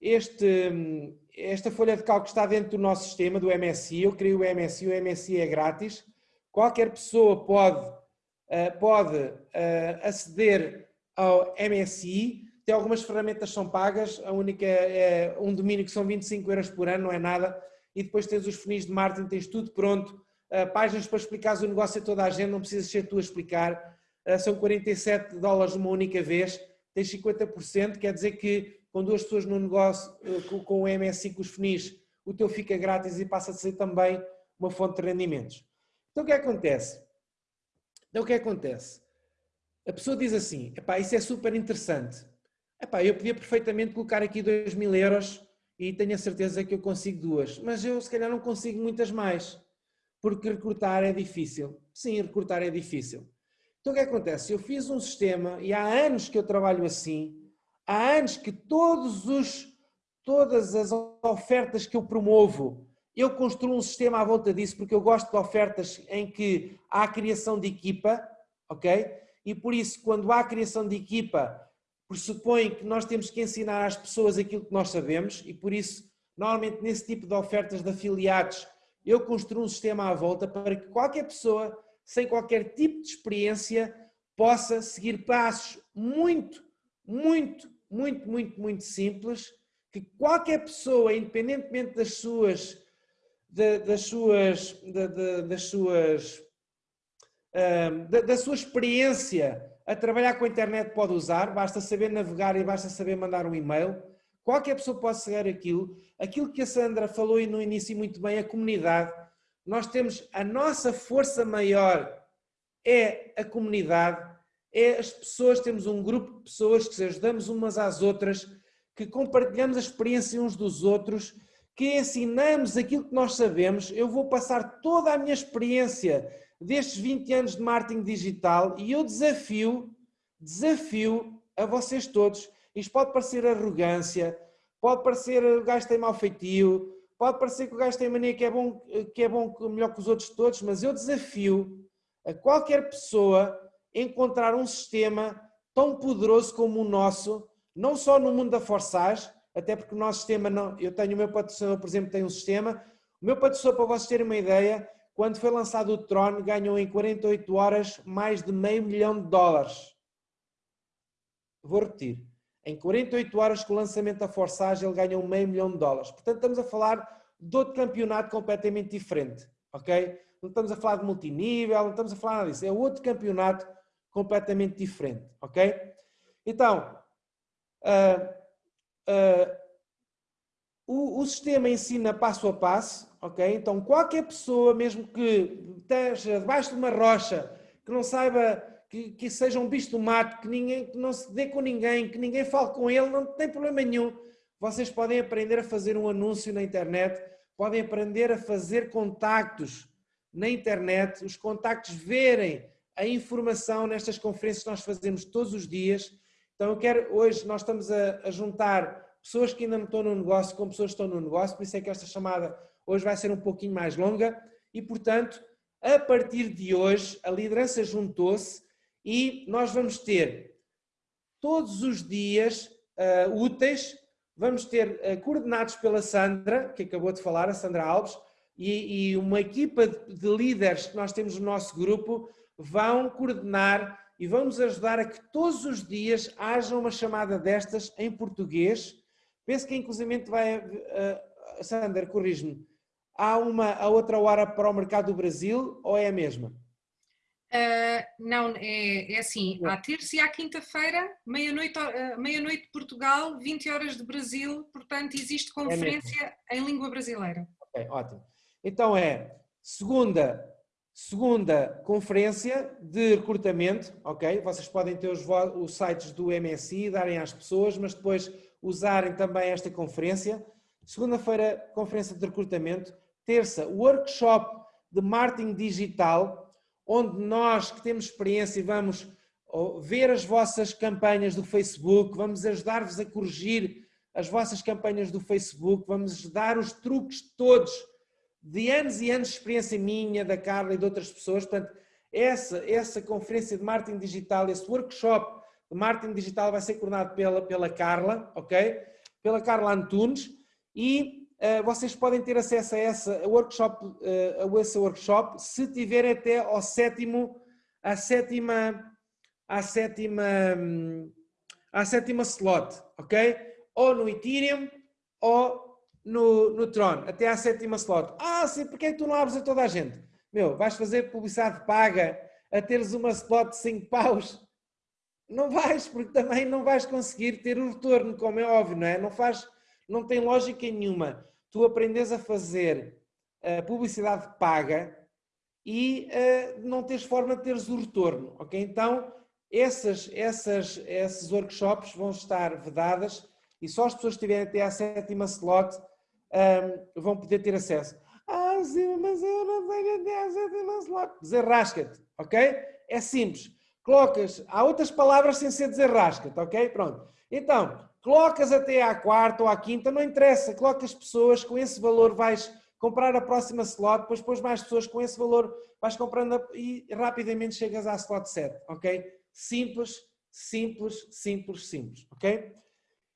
este, esta folha de cálculo está dentro do nosso sistema, do MSI. Eu criei o MSI, o MSI é grátis. Qualquer pessoa pode, uh, pode uh, aceder ao MSI. Tem algumas ferramentas que são pagas, a única é um domínio que são 25 euros por ano, não é nada. E depois tens os funis de marketing, tens tudo pronto. Uh, páginas para explicar o negócio a toda a gente, não precisas ser tu a explicar. são 47 dólares uma única vez, tens 50%, quer dizer que com duas pessoas no negócio, eh, com o MSI, com os FNIs, o teu fica grátis e passa a ser também uma fonte de rendimentos. Então o que, é acontece? Então o que acontece? A pessoa diz assim, epá, isso é super interessante. Epá, eu podia perfeitamente colocar aqui 2 mil euros e tenho a certeza que eu consigo duas, mas eu se calhar não consigo muitas mais, porque recrutar é difícil. Sim, recrutar é difícil. Então o que acontece? Eu fiz um sistema e há anos que eu trabalho assim, há anos que todos os, todas as ofertas que eu promovo, eu construo um sistema à volta disso, porque eu gosto de ofertas em que há criação de equipa, ok? E por isso, quando há criação de equipa, pressupõe que nós temos que ensinar às pessoas aquilo que nós sabemos e por isso, normalmente nesse tipo de ofertas de afiliados, eu construo um sistema à volta para que qualquer pessoa sem qualquer tipo de experiência, possa seguir passos muito, muito, muito, muito, muito simples, que qualquer pessoa, independentemente das suas, das suas, das suas, da sua experiência a trabalhar com a internet pode usar, basta saber navegar e basta saber mandar um e-mail. Qualquer pessoa pode seguir aquilo. Aquilo que a Sandra falou no início muito bem, a comunidade nós temos a nossa força maior é a comunidade, é as pessoas, temos um grupo de pessoas que se ajudamos umas às outras, que compartilhamos a experiência uns dos outros, que ensinamos aquilo que nós sabemos. Eu vou passar toda a minha experiência destes 20 anos de marketing digital e eu desafio, desafio a vocês todos. Isto pode parecer arrogância, pode parecer o gajo tem mal feitio, Pode parecer que o gajo tem mania que é bom, que é bom melhor que os outros todos, mas eu desafio a qualquer pessoa encontrar um sistema tão poderoso como o nosso, não só no mundo da forçage, até porque o nosso sistema não, eu tenho o meu patrocinador, por exemplo, tem um sistema, o meu patrocinador, para vocês terem uma ideia, quando foi lançado o Tron, ganhou em 48 horas mais de meio milhão de dólares. Vou repetir. Em 48 horas com o lançamento da Forçage ele ganhou meio milhão de dólares. Portanto, estamos a falar de outro campeonato completamente diferente, ok? Não estamos a falar de multinível, não estamos a falar nada disso. É outro campeonato completamente diferente, ok? Então, uh, uh, o, o, sistema ensina passo a passo, ok? Então, qualquer pessoa, mesmo que esteja debaixo de uma rocha, que não saiba que, que seja um bicho do mato, que, ninguém, que não se dê com ninguém, que ninguém fale com ele, não tem problema nenhum. Vocês podem aprender a fazer um anúncio na internet, podem aprender a fazer contactos na internet, os contactos verem a informação nestas conferências que nós fazemos todos os dias. Então eu quero, hoje nós estamos a, a juntar pessoas que ainda não estão no negócio com pessoas que estão no negócio, por isso é que esta chamada hoje vai ser um pouquinho mais longa e, portanto, a partir de hoje, a liderança juntou-se e nós vamos ter todos os dias uh, úteis, vamos ter uh, coordenados pela Sandra, que acabou de falar, a Sandra Alves, e, e uma equipa de, de líderes que nós temos no nosso grupo vão coordenar e vão nos ajudar a que todos os dias haja uma chamada destas em português. Penso que inclusive vai, uh, Sandra, corrige-me, há uma a outra hora para o mercado do Brasil ou é a mesma? Uh, não, é, é assim, à terça e à quinta-feira, meia-noite uh, meia -noite de Portugal, 20 horas de Brasil, portanto existe é conferência é em língua brasileira. Ok, ótimo. Então é segunda, segunda conferência de recrutamento, ok? Vocês podem ter os, os sites do MSI, darem às pessoas, mas depois usarem também esta conferência. Segunda-feira, conferência de recrutamento. Terça, workshop de marketing digital, onde nós que temos experiência vamos ver as vossas campanhas do Facebook, vamos ajudar-vos a corrigir as vossas campanhas do Facebook, vamos dar os truques todos de anos e anos de experiência minha, da Carla e de outras pessoas. Portanto, essa, essa conferência de marketing digital, esse workshop de marketing digital vai ser coordenado pela, pela Carla, ok? Pela Carla Antunes e eh, vocês podem ter acesso a, essa workshop, eh, a esse workshop se tiverem até ao sétimo, à sétima, à sétima, à sétima slot, ok? Ou no Ethereum ou no, no Tron, até à sétima slot. Ah, sim, porque é que tu não abres a toda a gente? Meu, vais fazer publicidade paga a teres uma slot de 5 paus? Não vais, porque também não vais conseguir ter o retorno, como é óbvio, não é? Não faz, não tem lógica nenhuma tu aprendes a fazer a publicidade paga e uh, não tens forma de teres o retorno, ok? Então, essas, essas, esses workshops vão estar vedadas e só as pessoas que estiverem até à sétima slot um, vão poder ter acesso. Ah, sim, mas eu não tenho até à sétima slot. Desenrasca-te, ok? É simples. Colocas, há outras palavras sem ser desenrasca-te, ok? Pronto. Então, colocas até à quarta ou à quinta, não interessa, colocas pessoas, com esse valor vais comprar a próxima slot, depois depois mais pessoas com esse valor, vais comprando e rapidamente chegas à slot 7, ok? Simples, simples, simples, simples, ok?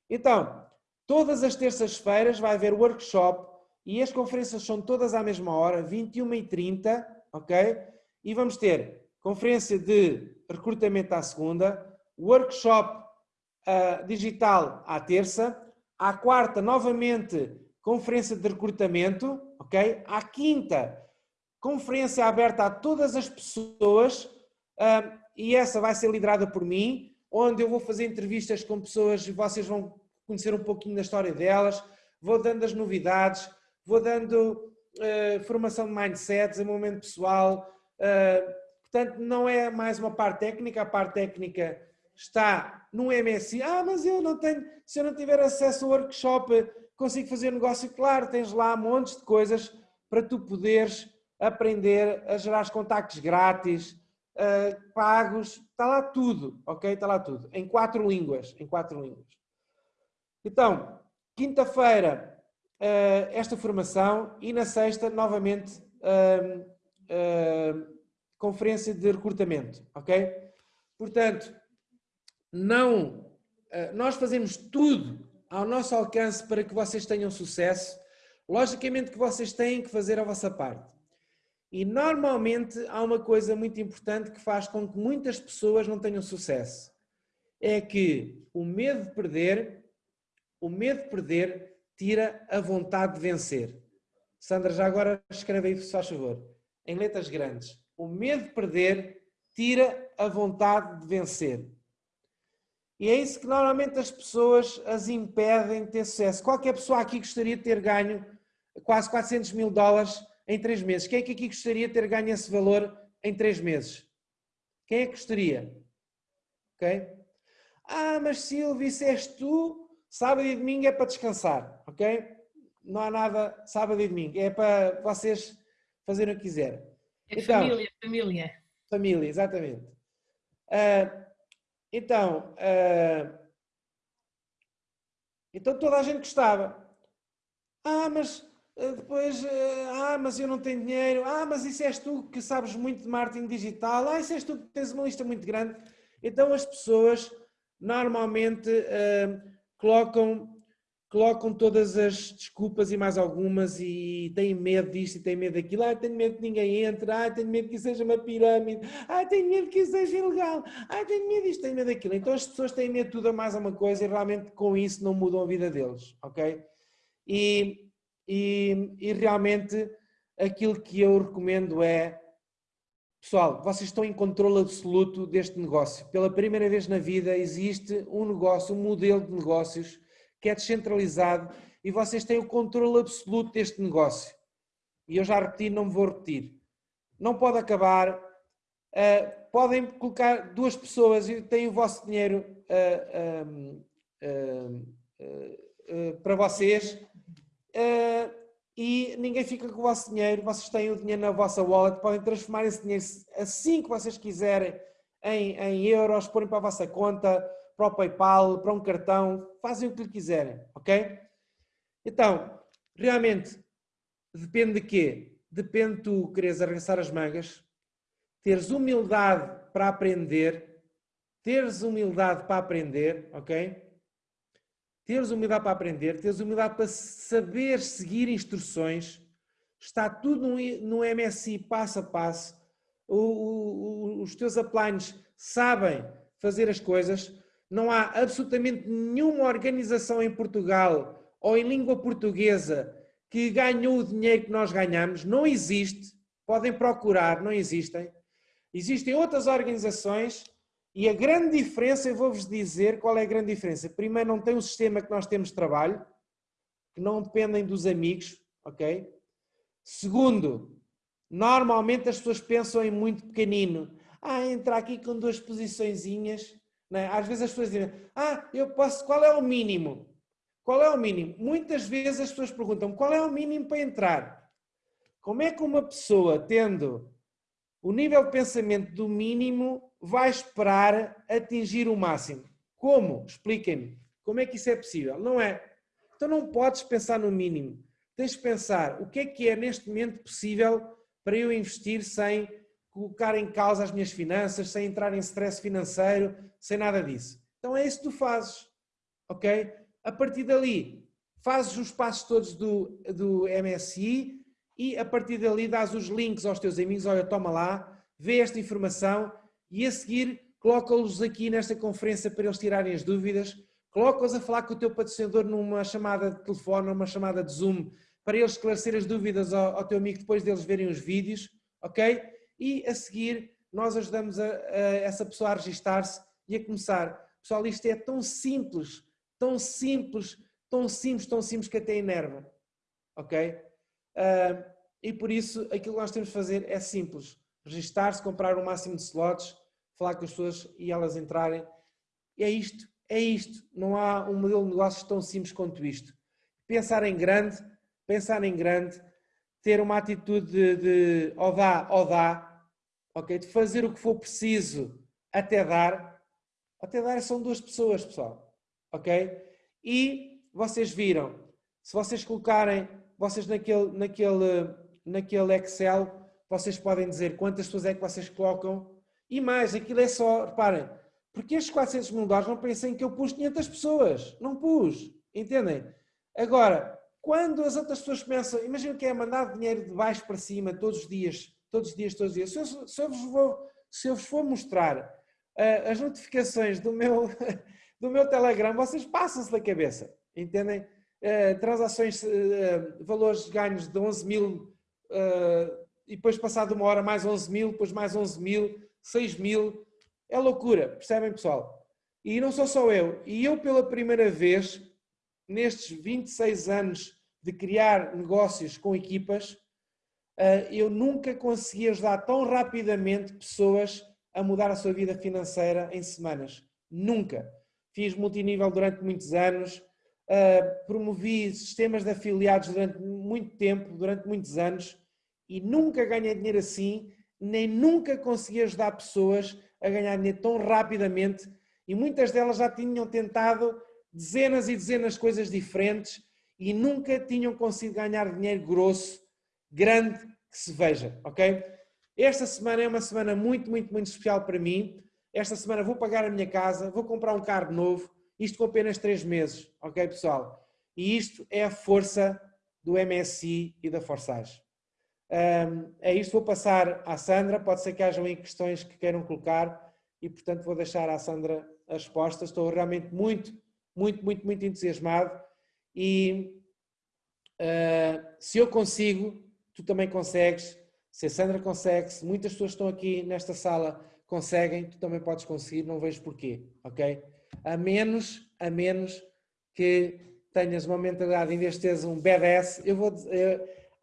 Então, todas as terças-feiras vai haver workshop e as conferências são todas à mesma hora, 21h30, ok? E vamos ter conferência de recrutamento à segunda, workshop uh, digital à terça, à quarta, novamente, conferência de recrutamento, ok? À quinta, conferência aberta a todas as pessoas uh, e essa vai ser liderada por mim, onde eu vou fazer entrevistas com pessoas e vocês vão conhecer um pouquinho da história delas, vou dando as novidades, vou dando uh, formação de mindset, desenvolvimento pessoal, uh, portanto não é mais uma parte técnica, a parte técnica está no MSI, ah mas eu não tenho, se eu não tiver acesso ao workshop consigo fazer negócio, claro, tens lá montes de coisas para tu poderes aprender a gerar contactos grátis, uh, pagos, está lá tudo, ok? Está lá tudo, em quatro línguas, em quatro línguas. Então, quinta-feira, uh, esta formação e na sexta, novamente, uh, conferência de recrutamento, ok? Portanto, não, nós fazemos tudo ao nosso alcance para que vocês tenham sucesso, logicamente que vocês têm que fazer a vossa parte. E normalmente há uma coisa muito importante que faz com que muitas pessoas não tenham sucesso. É que o medo de perder, o medo de perder tira a vontade de vencer. Sandra, já agora escreve aí, se faz favor, em letras grandes. O medo de perder tira a vontade de vencer. E é isso que normalmente as pessoas as impedem de ter sucesso. Qualquer pessoa aqui gostaria de ter ganho quase 400 mil dólares em três meses. Quem é que aqui gostaria de ter ganho esse valor em três meses? Quem é que gostaria? Ok? Ah, mas Silvio, isso és tu, sábado e domingo é para descansar, ok? Não há nada sábado e domingo, é para vocês fazerem o que quiserem. É então, família, família. Família, exatamente. Uh, então, uh, então toda a gente gostava. Ah, mas uh, depois, ah, mas eu não tenho dinheiro. Ah, mas isso és tu que sabes muito de marketing digital. Ah, isso és tu que tens uma lista muito grande. Então as pessoas normalmente colocam colocam todas as desculpas e mais algumas e têm medo disto e têm medo daquilo. Ah, tenho medo que ninguém entre. Ah, tenho medo que isso seja uma pirâmide. Ah, tenho medo que isso seja ilegal. Ah, tenho medo disto, tenho medo daquilo. Então as pessoas têm medo de tudo a mais uma coisa e realmente com isso não mudam a vida deles, ok? E, e, e realmente aquilo que eu recomendo é Pessoal, vocês estão em controle absoluto deste negócio. Pela primeira vez na vida existe um negócio, um modelo de negócios que é descentralizado e vocês têm o controle absoluto deste negócio. E eu já repeti, não me vou repetir. Não pode acabar. Uh, podem colocar duas pessoas e têm o vosso dinheiro uh, uh, para vocês e ninguém fica com o vosso dinheiro. Vocês têm o dinheiro na vossa wallet, podem transformar esse dinheiro assim que vocês quiserem em, em euros, porem para a vossa conta, para o PayPal, para um cartão, fazem o que lhe quiserem, ok? Então, realmente, depende de quê? Depende de tu quereres arregaçar as mangas, teres humildade para aprender, teres humildade para aprender, ok? Teres humildade para aprender, teres humildade para saber seguir instruções, está tudo no, MSI passo a passo, o, o, os teus uplines sabem fazer as coisas, não há absolutamente nenhuma organização em Portugal ou em língua portuguesa que ganhou o dinheiro que nós ganhamos. Não existe. Podem procurar, não existem. Existem outras organizações e a grande diferença, eu vou-vos dizer qual é a grande diferença. Primeiro, não tem o sistema que nós temos de trabalho, que não dependem dos amigos, ok? Segundo, Normalmente as pessoas pensam em muito pequenino. Ah, entrar aqui com duas posiçõezinhas. É? Às vezes as pessoas dizem, ah, eu posso, qual é o mínimo? Qual é o mínimo? Muitas vezes as pessoas perguntam, qual é o mínimo para entrar? Como é que uma pessoa, tendo o nível de pensamento do mínimo, vai esperar atingir o máximo? Como? Expliquem-me. Como é que isso é possível? Não é. Então não podes pensar no mínimo. Tens de pensar o que é que é neste momento possível para eu investir sem colocar em causa as minhas finanças, sem entrar em stress financeiro, sem nada disso. Então é isso que tu fazes, ok? A partir dali, fazes os passos todos do, do MSI e a partir dali dás os links aos teus amigos, olha, toma lá, vê esta informação e a seguir coloca-os aqui nesta conferência para eles tirarem as dúvidas, coloca-os a falar com o teu patrocinador numa chamada de telefone, numa chamada de Zoom, para eles esclarecer as dúvidas ao, ao teu amigo depois deles verem os vídeos, ok? E a seguir nós ajudamos a, a essa pessoa a registar-se e a começar. Pessoal, isto é tão simples, tão simples, tão simples, tão simples que até enerva, ok? Uh, e por isso aquilo que nós temos de fazer é simples. Registar-se, comprar o máximo de slots, falar com as pessoas e elas entrarem. É isto, é isto. Não há um modelo de negócios tão simples quanto isto. Pensar em grande, pensar em grande, ter uma atitude de, de ou dá, ou dá, ok? De fazer o que for preciso até dar. Até dar são duas pessoas, pessoal, ok? E vocês viram, se vocês colocarem, vocês naquele, naquele, naquele Excel, vocês podem dizer quantas pessoas é que vocês colocam e mais, aquilo é só, reparem, porque estes 400 mil dólares não pensem que eu pus 500 pessoas, não pus, entendem? Agora, quando as outras pessoas começam, imagina que é mandar dinheiro de baixo para cima todos os dias, todos os dias, todos os dias. Se eu, se eu, vos, vou, se eu vos for mostrar uh, as notificações do meu, do meu Telegram, vocês passam-se da cabeça, entendem? Uh, transações, uh, valores ganhos de 11 mil e depois passado uma hora mais 11 mil, depois mais 11 mil, 6 mil. É loucura, percebem pessoal? E não sou só eu. E eu pela primeira vez, nestes 26 anos de criar negócios com equipas, eh, eu nunca consegui ajudar tão rapidamente pessoas a mudar a sua vida financeira em semanas. Nunca. Fiz multinível durante muitos anos, eh, promovi sistemas de afiliados durante muito tempo, durante muitos anos, e nunca ganhei dinheiro assim, nem nunca consegui ajudar pessoas a ganhar dinheiro tão rapidamente, e muitas delas já tinham tentado dezenas e dezenas de coisas diferentes e nunca tinham conseguido ganhar dinheiro grosso, grande, que se veja, ok? Esta semana é uma semana muito, muito, muito especial para mim. Esta semana vou pagar a minha casa, vou comprar um carro novo, isto com apenas três meses, ok pessoal? E isto é a força do MSI e da Forsage. Um, é isto, vou passar à Sandra, pode ser que hajam aí questões que queiram colocar e portanto vou deixar à Sandra as respostas. Estou realmente muito muito, muito, muito entusiasmado e uh, se eu consigo, tu também consegues, se a Sandra consegue, se muitas pessoas estão aqui nesta sala conseguem, tu também podes conseguir, não vejo porquê, ok? A menos, a menos que tenhas uma mentalidade, em vez de teres um badass, eu vou,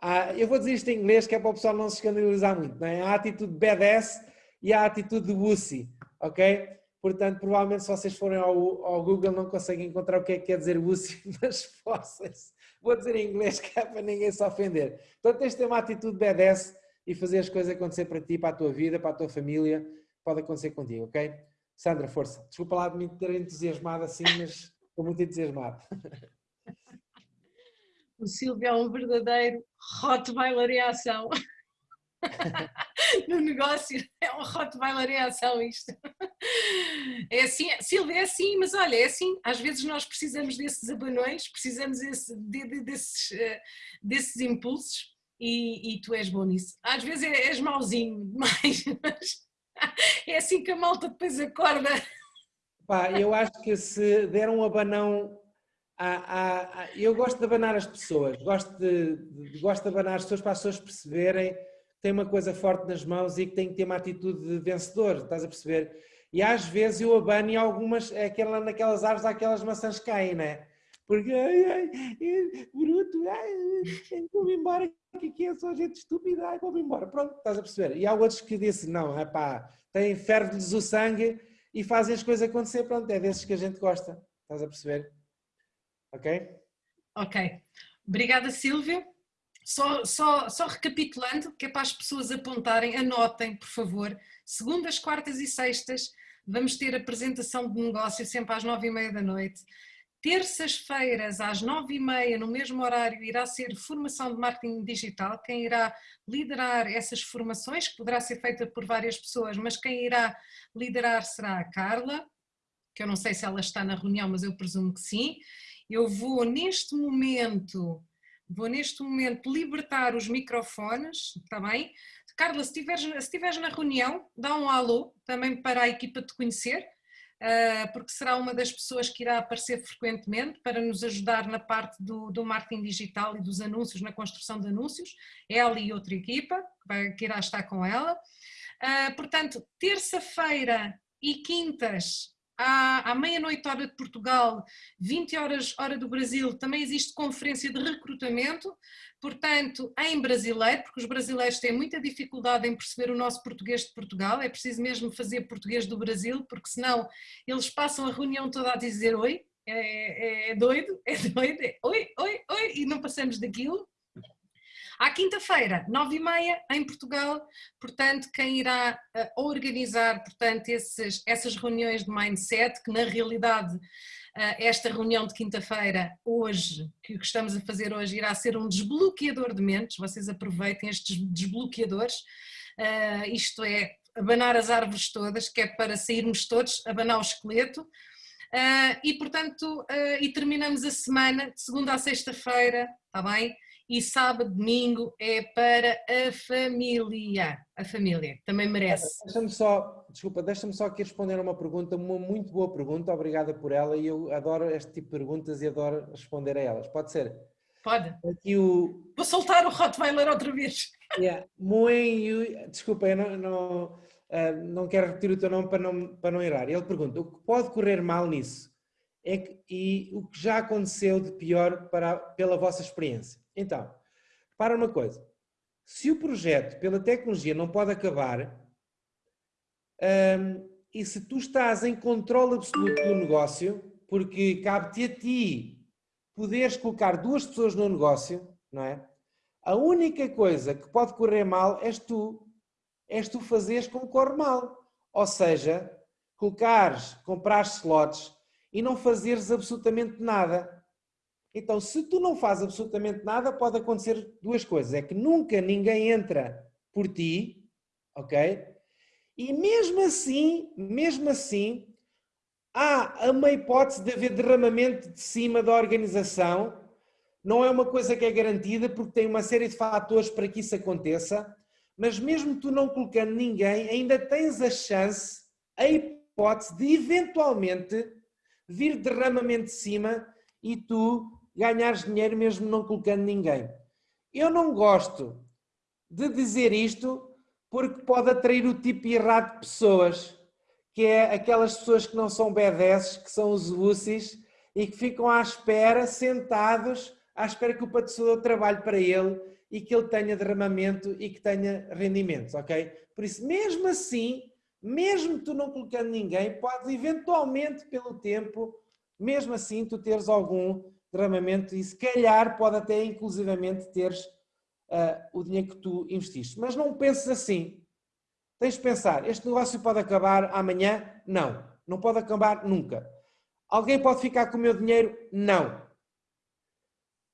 eu, eu vou dizer isto em inglês que é para o pessoal não se escandalizar muito, não é? A atitude badass e a atitude de wussy, ok? Portanto, provavelmente se vocês forem ao, ao, Google não conseguem encontrar o que é que quer dizer Lucy nas fósseis. Vou dizer em inglês que é para ninguém se ofender. Então tens de ter uma atitude BDS e fazer as coisas acontecer para ti, para a tua vida, para a tua família. Pode acontecer contigo, ok? Sandra, força. Desculpa lá de me ter entusiasmado assim, mas estou muito entusiasmado. O Silvio é um verdadeiro Rottweiler em ação. no negócio. É um Rottweiler em ação isto. É assim, Silvia, é assim, mas olha, é assim, às vezes nós precisamos desses abanões, precisamos desse, de, de, desses, uh, desses impulsos e, e, tu és bom nisso. Às vezes és mauzinho demais, mas é assim que a malta depois acorda. Pá, eu acho que se der um abanão eu gosto de abanar as pessoas, gosto de, de, gosto de abanar as pessoas para as pessoas perceberem tem uma coisa forte nas mãos e que tem que ter uma atitude de vencedor, estás a perceber? E às vezes eu abano e algumas, é aquela, naquelas árvores aquelas maçãs caem, né? Porque, ai, ai, bruto, ai, vou-me embora, que aqui é só gente estúpida, ai, vou-me embora. Pronto, estás a perceber? E há outros que dizem, não, é pá, têm, ferve-lhes o sangue e fazem as coisas acontecer, pronto, é desses que a gente gosta. Estás a perceber? Ok? Ok. Obrigada, Silvio. Só, só, só recapitulando, que é para as pessoas apontarem, anotem, por favor, segundas, quartas e sextas, vamos ter apresentação de negócio sempre às nove e meia da noite. Terças-feiras, às nove e meia, no mesmo horário, irá ser formação de marketing digital. Quem irá liderar essas formações, que poderá ser feita por várias pessoas, mas quem irá liderar será a Carla, que eu não sei se ela está na reunião, mas eu presumo que sim. Eu vou, neste momento, Vou neste momento libertar os microfones, está bem? Carla, se estiveres, na reunião, dá um alô também para a equipa te conhecer, ah, porque será uma das pessoas que irá aparecer frequentemente para nos ajudar na parte do, do marketing digital e dos anúncios, na construção de anúncios, ela e outra equipa que irá estar com ela. Ah, portanto, terça-feira e quintas à, à meia-noite hora de Portugal, 20 horas hora do Brasil, também existe conferência de recrutamento, portanto, em brasileiro, porque os brasileiros têm muita dificuldade em perceber o nosso português de Portugal, é preciso mesmo fazer português do Brasil, porque senão eles passam a reunião toda a dizer oi, é, é, é doido, é doido, é oi, oi, oi, e não passamos daquilo. À quinta-feira, nove e meia, em Portugal, portanto, quem irá uh, organizar, portanto, esses, essas reuniões de mindset, que na realidade uh, esta reunião de quinta-feira, hoje, que estamos a fazer hoje, irá ser um desbloqueador de mentes, vocês aproveitem estes desbloqueadores, uh, isto é, abanar as árvores todas, que é para sairmos todos, abanar o esqueleto, uh, e portanto, uh, e terminamos a semana de segunda a sexta-feira, está bem? E sábado, domingo é para a família. A família também merece. Deixa-me só, desculpa, deixa-me só aqui responder a uma pergunta, uma muito boa pergunta, obrigada por ela e eu adoro este tipo de perguntas e adoro responder a elas. Pode ser? Pode. Aqui o... Vou soltar o Rottweiler outra vez. Yeah. Muito, desculpa, eu não, não, uh, não quero repetir o teu nome para não, para não errar. Ele pergunta, o que pode correr mal nisso? É que, e o que já aconteceu de pior para, pela vossa experiência? Então, para uma coisa, se o projeto pela tecnologia não pode acabar um, e se tu estás em controle absoluto do negócio, porque cabe-te a ti poderes colocar duas pessoas no negócio, não é? A única coisa que pode correr mal és tu. És tu fazeres como corre mal. Ou seja, colocares, comprares slots e não fazeres absolutamente nada. Então, se tu não fazes absolutamente nada, pode acontecer duas coisas. É que nunca ninguém entra por ti, ok? E mesmo assim, mesmo assim, há uma hipótese de haver derramamento de cima da organização. Não é uma coisa que é garantida, porque tem uma série de fatores para que isso aconteça. Mas mesmo tu não colocando ninguém, ainda tens a chance, a hipótese de eventualmente vir derramamento de cima e tu ganhares dinheiro mesmo não colocando ninguém. Eu não gosto de dizer isto porque pode atrair o tipo errado de pessoas, que é aquelas pessoas que não são B10, que são os UCIs e que ficam à espera, sentados, à espera que o patrocinador trabalhe para ele e que ele tenha derramamento e que tenha rendimentos, ok? Por isso, mesmo assim, mesmo tu não colocando ninguém, pode eventualmente, pelo tempo, mesmo assim, tu teres algum derramamento e se calhar pode até inclusivamente teres uh, o dinheiro que tu investiste. Mas não penses assim. Tens de pensar, este negócio pode acabar amanhã? Não. Não pode acabar nunca. Alguém pode ficar com o meu dinheiro? Não.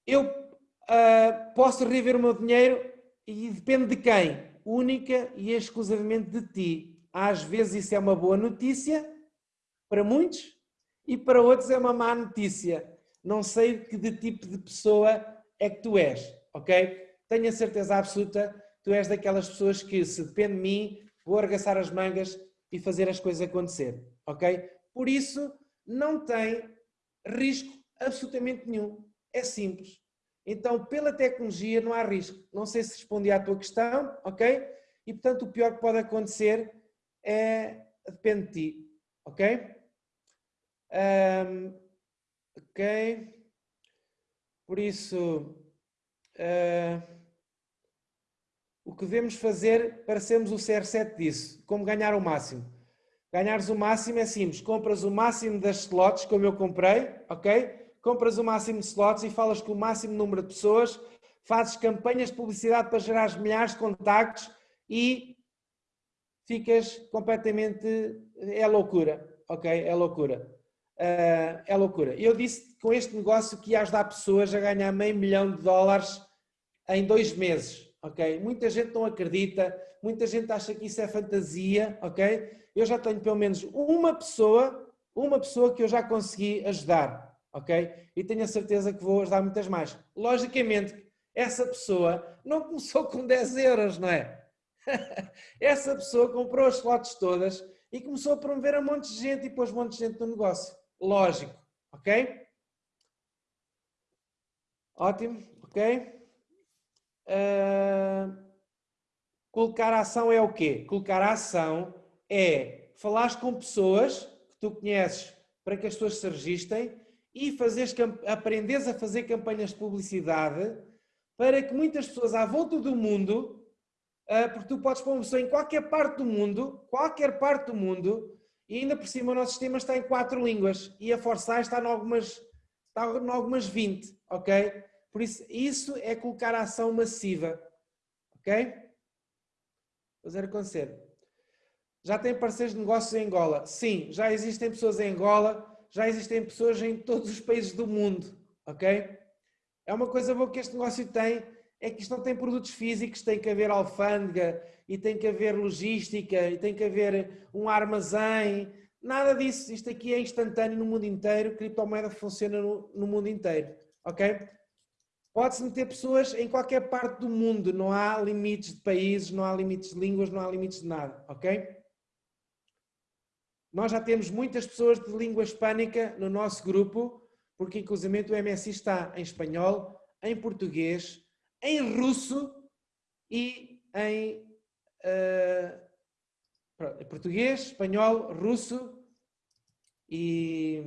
Eu uh, posso rever o meu dinheiro e depende de quem? Única e exclusivamente de ti. Às vezes isso é uma boa notícia para muitos e para outros é uma má notícia não sei que de tipo de pessoa é que tu és, ok? Tenho a certeza absoluta, tu és daquelas pessoas que, se depende de mim, vou arregaçar as mangas e fazer as coisas acontecer, ok? Por isso, não tem risco absolutamente nenhum. É simples. Então, pela tecnologia não há risco. Não sei se respondi à tua questão, ok? E, portanto, o pior que pode acontecer é... depende de ti, ok? Um, Ok. Por isso, uh, o que devemos fazer para sermos o CR7 disso? Como ganhar o máximo? Ganhares o máximo é simples, compras o máximo das slots, como eu comprei, ok? Compras o máximo de slots e falas com o máximo número de pessoas, fazes campanhas de publicidade para gerar milhares de contactos e ficas completamente... é loucura, ok? É loucura. Uh, é loucura. Eu disse com este negócio que ia ajudar pessoas a ganhar meio milhão de dólares em dois meses, ok? Muita gente não acredita, muita gente acha que isso é fantasia, ok? Eu já tenho pelo menos uma pessoa, uma pessoa que eu já consegui ajudar, ok? E tenho a certeza que vou ajudar muitas mais. Logicamente, essa pessoa não começou com 10 euros, não é? essa pessoa comprou as slots todas e começou a promover a um monte de gente e pôs um monte de gente no negócio. Lógico, ok? Ótimo, ok? Uh, colocar a ação é o quê? Colocar a ação é falar com pessoas que tu conheces para que as pessoas se registrem e fazeres, aprenderes a fazer campanhas de publicidade para que muitas pessoas à volta do mundo, porque tu podes pôr uma pessoa em qualquer parte do mundo, qualquer parte do mundo, e ainda por cima o nosso sistema está em quatro línguas e a Foresight está em algumas, está em algumas 20, ok? Por isso, isso é colocar a ação massiva. Ok? Fazer acontecer. Já tem parceiros de negócios em Angola? Sim, já existem pessoas em Angola, já existem pessoas em todos os países do mundo. Ok? É uma coisa boa que este negócio tem, é que isto não tem produtos físicos, tem que haver alfândega, e tem que haver logística, e tem que haver um armazém, nada disso. Isto aqui é instantâneo no mundo inteiro, criptomoeda funciona no, no mundo inteiro. Ok? Pode-se meter pessoas em qualquer parte do mundo, não há limites de países, não há limites de línguas, não há limites de nada, ok? Nós já temos muitas pessoas de língua hispânica no nosso grupo, porque inclusive o MSI está em espanhol, em português, em russo e em uh, português, espanhol, russo e,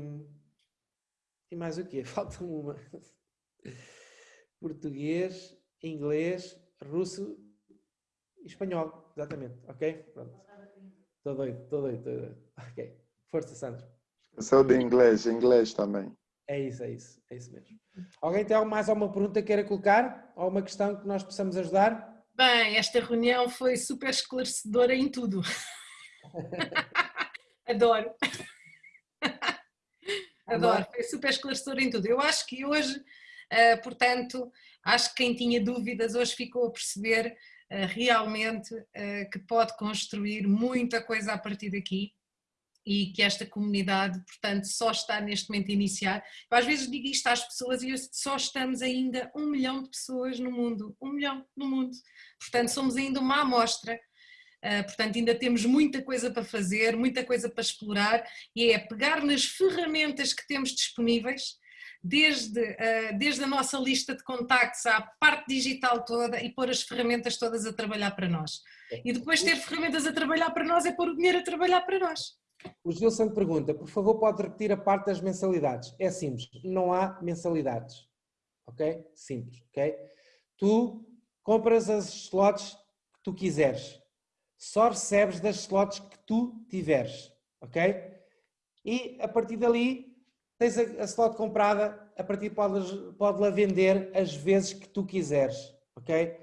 e mais o quê? Falta uma português, inglês, russo e espanhol. Exatamente, ok? Pronto. Estou doido, estou doido, estou doido. Ok. Força, Sandro. Sou de inglês, inglês também. É isso, é isso, é isso mesmo. Alguém tem mais alguma pergunta que queira colocar? Alguma questão que nós possamos ajudar? Bem, esta reunião foi super esclarecedora em tudo. Adoro. Adoro, foi super esclarecedora em tudo. Eu acho que hoje Uh, portanto, acho que quem tinha dúvidas hoje ficou a perceber uh, realmente uh, que pode construir muita coisa a partir daqui e que esta comunidade, portanto, só está neste momento a iniciar. Eu às vezes digo isto às pessoas e só estamos ainda um milhão de pessoas no mundo, um milhão no mundo. Portanto, somos ainda uma amostra. Uh, portanto, ainda temos muita coisa para fazer, muita coisa para explorar e é pegar nas ferramentas que temos disponíveis desde, uh, desde a nossa lista de contactos à parte digital toda e pôr as ferramentas todas a trabalhar para nós. E depois ter ferramentas a trabalhar para nós é pôr o dinheiro a trabalhar para nós. O Gilson pergunta, por favor pode repetir a parte das mensalidades. É simples, não há mensalidades. Ok? Simples, ok? Tu compras as slots que tu quiseres. Só recebes das slots que tu tiveres. Ok? E a partir dali tens a, a slot comprada, a partir podes, pode-la vender as vezes que tu quiseres, ok?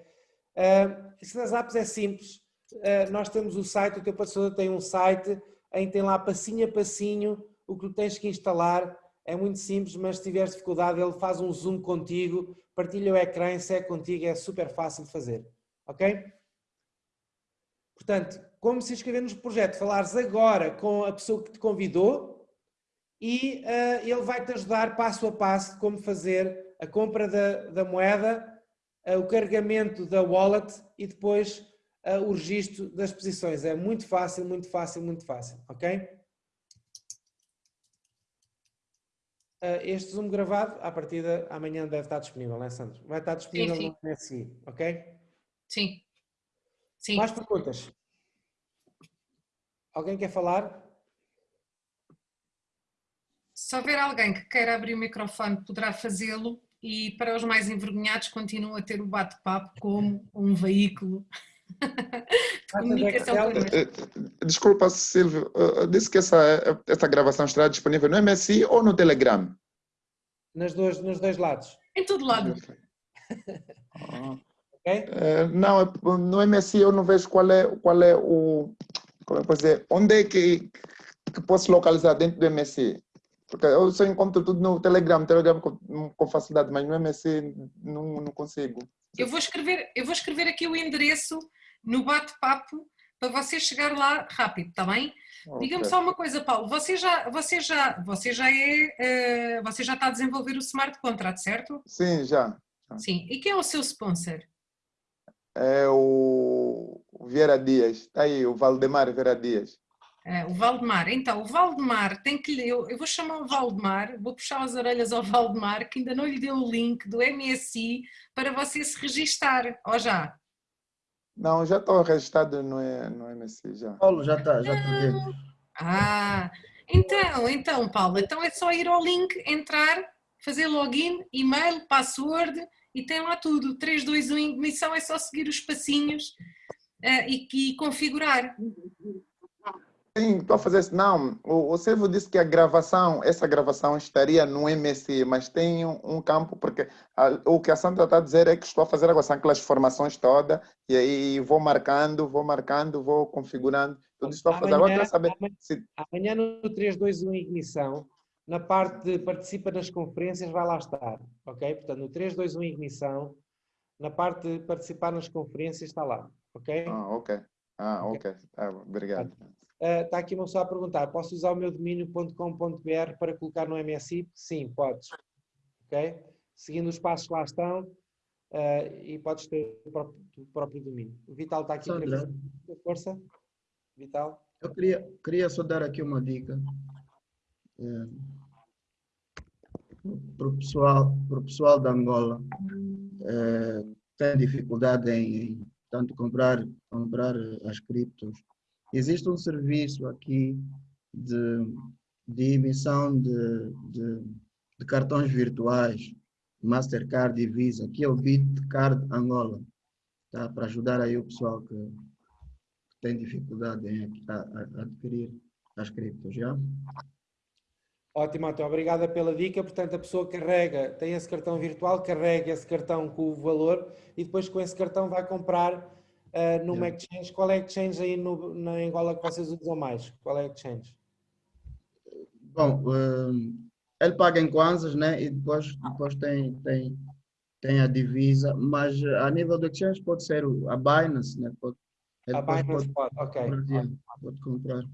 Uh, isso nas apps é simples, uh, nós temos o site, o teu patrocinador tem um site em tem lá passinho a passinho o que tens que instalar, é muito simples, mas se tiveres dificuldade ele faz um zoom contigo, partilha o ecrã, se é contigo, é super fácil de fazer, ok? Portanto, como se inscrever no projeto, falares agora com a pessoa que te convidou, e uh, ele vai-te ajudar passo a passo como fazer a compra da, da moeda, uh, o carregamento da wallet e depois uh, o registro das posições. É muito fácil, muito fácil, muito fácil, ok? este Zoom gravado, à partida, amanhã deve estar disponível, não é, Sandro? Vai estar disponível sim, sim. no MSI, ok? Sim. sim. Mais perguntas? Alguém quer falar? Se houver alguém que queira abrir o microfone, poderá fazê-lo e para os mais envergonhados continua a ter o bate-papo como um veículo comunicação. Eh, eh, Desculpa, Silvio, eh, disse que essa, essa gravação estará disponível no MSI ou no Telegram? Nas dois, nos dois lados. Em todo lado. Ah. Ok? Eh, não, é- no MSI eu não vejo qual é, qual é o. Como é que posso dizer? Onde é que, que posso localizar dentro do MSI? Porque eu só encontro tudo no Telegram, Telegram com, com facilidade, mas no MSI não, não consigo. Eu vou escrever, eu vou escrever aqui o endereço no bate-papo para você chegar lá rápido, está bem? Diga-me Ok. só uma coisa, Paulo. Você já, você já, você já é, eh, você já está a desenvolver o smart contract, certo? Sim, já. Sim. E quem é o seu sponsor? É o Vieira Dias. Está aí, o Valdemar Vieira Dias. Eh, o Valdemar. Então, o Valdemar tem que lhe. Eu, eu vou chamar o Valdemar, vou puxar as orelhas ao Valdemar, que ainda não lhe deu o link do MSI para você se registar. Ó já. Não, já estou registrado no, no MSI, já. Paulo, já está, já está dentro. Ah, então, então, Paulo, então é só ir ao link, entrar, fazer login, e-mail, password e tem lá tudo. 3, 2, 1, ignição, é só seguir os passinhos eh, e, e configurar. Sim, estou a fazer isso. Não, o, o Silvio disse que a gravação, essa gravação estaria no MSI, mas tem um, um campo, porque a- o que a Sandra está a dizer é que estou a fazer agora são aquelas formações todas, e aí vou marcando, vou marcando, vou configurando. Tudo estou a fazer. Agora quero saber amanhã, se. amanhã no 321 Ignição, na parte de participa nas conferências, vai lá estar. Ok? Portanto, no 321 Ignição, na parte de participar nas conferências, está lá. Ok? Ah, ok. Ah, ok. Tá bom, obrigado. Ah, Está aqui uma pessoa a perguntar: posso usar o meu domínio.com.br para colocar no MSI? Sim, podes. Ok? Seguindo os passos que lá estão ah, e podes ter o próprio, o próprio domínio. O Vital está aqui para Sandra, fazer força. Vital. eu queria, queria só dar aqui uma dica para o pessoal, pro pessoal da Angola. eh, tem dificuldade em, em tanto comprar, comprar eh, as criptos. Existe um serviço aqui de, de emissão de, de, de cartões virtuais, Mastercard e Visa, que é o Bitcard Angola, tá? para ajudar aí o pessoal que, tem dificuldade em a- a- adquirir as criptos, já? Ótimo, António. Obrigada pela dica. Portanto, a pessoa carrega, tem esse cartão virtual, carrega esse cartão com o valor e depois com esse cartão vai comprar ah, numa Yeah. exchange. Qual é a exchange aí no, na Angola que vocês usam mais? Qual é a exchange? Bom, eh, ele paga em kwanzas, né? E depois, depois tem, tem, tem a divisa, mas a nível do exchange pode ser a Binance, né? Pode, A Binance pode, Spot, ok. pode comprar.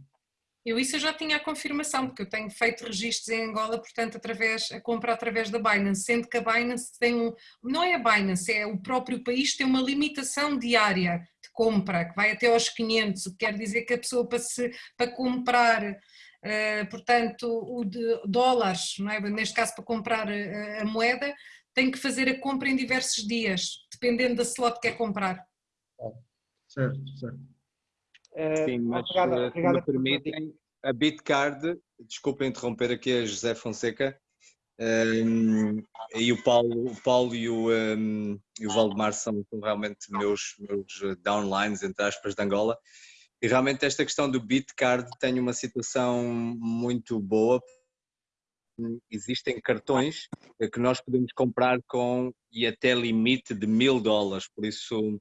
Eu isso eu já tinha a confirmação, porque eu tenho feito registros em Angola, portanto, através, a compra através da Binance, sendo que a Binance tem um, não é a Binance, é o próprio país tem uma limitação diária de compra, que vai até aos 500, o que quer dizer que a pessoa para, se, para comprar, eh, portanto, o dólares, não é? neste caso para comprar eh, a moeda, tem que fazer a compra em diversos dias, dependendo da slot que quer comprar. Certo, certo. Ah, Sim, mas eh, se me permitem, a Bitcard, desculpa interromper aqui a José Fonseca, ehm, e o Paulo, o Paulo e, o, ehm, e o Valdemar são, são realmente meus, meus eh, downlines, entre aspas, de Angola, e realmente esta questão do Bitcard tem uma situação muito boa. Existem cartões eh, que nós podemos comprar com e até limite de mil dólares, por isso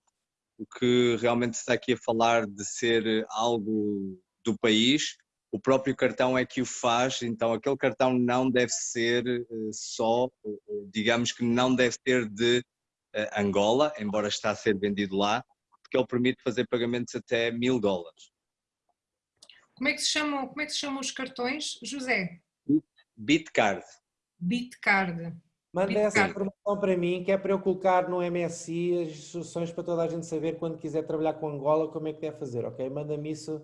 o que realmente se está aqui a falar de ser algo do país, o próprio cartão é que o faz, então aquele cartão não deve ser eh, só, digamos que não deve ser de eh, Angola, embora está a ser vendido lá, porque ele permite fazer pagamentos até mil dólares. Como é que se chamam, como é que se chamam os cartões? José, Bitcard. Bitcard. Manda essa informação para mim, que é para eu colocar no MSI as instruções para toda a gente saber quando quiser trabalhar com Angola, como é que deve fazer, ok? Manda-me isso,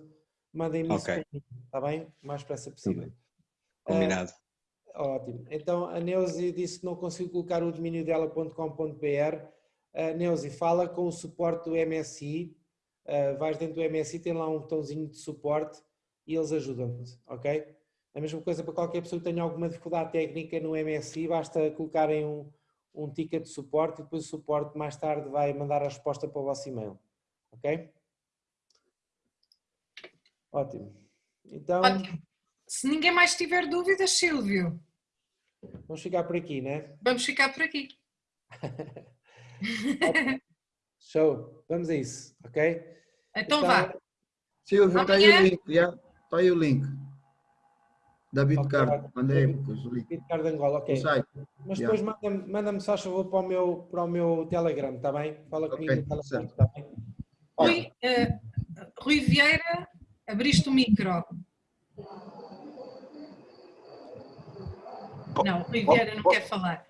mandem-me isso Ok. para mim, está bem? O mais depressa possível. Combinado. Ótimo. Então a Neuzi disse que não conseguiu colocar o domínio dela.com.br. A Neuzi fala com o suporte do MSI. Uh, vais dentro do MSI, tem lá um botãozinho de suporte e eles ajudam-te, ok? A mesma coisa para qualquer pessoa que tenha alguma dificuldade técnica no MSI, basta colocarem um, um ticket de suporte e depois o suporte mais tarde vai mandar a resposta para o vosso e-mail. Ok? Ótimo. Então, Ótimo. Se ninguém mais tiver dúvidas, Silvio, vamos ficar por aqui, né? vamos ficar por aqui. Show. Vamos a isso, ok? Então vá. Silvio, está aí Amanhã- o link? Está aí o link. Da Bitcard, ok. mandei link. Bitcard Angola, ok. Mas Yeah. depois manda-me manda só favor para o, meu, para o meu Telegram, está bem? Fala Ok, comigo no Telegram, está bem? Rui, eh, Rui Vieira, abriste o micro. Não, Rui Vieira não quer falar.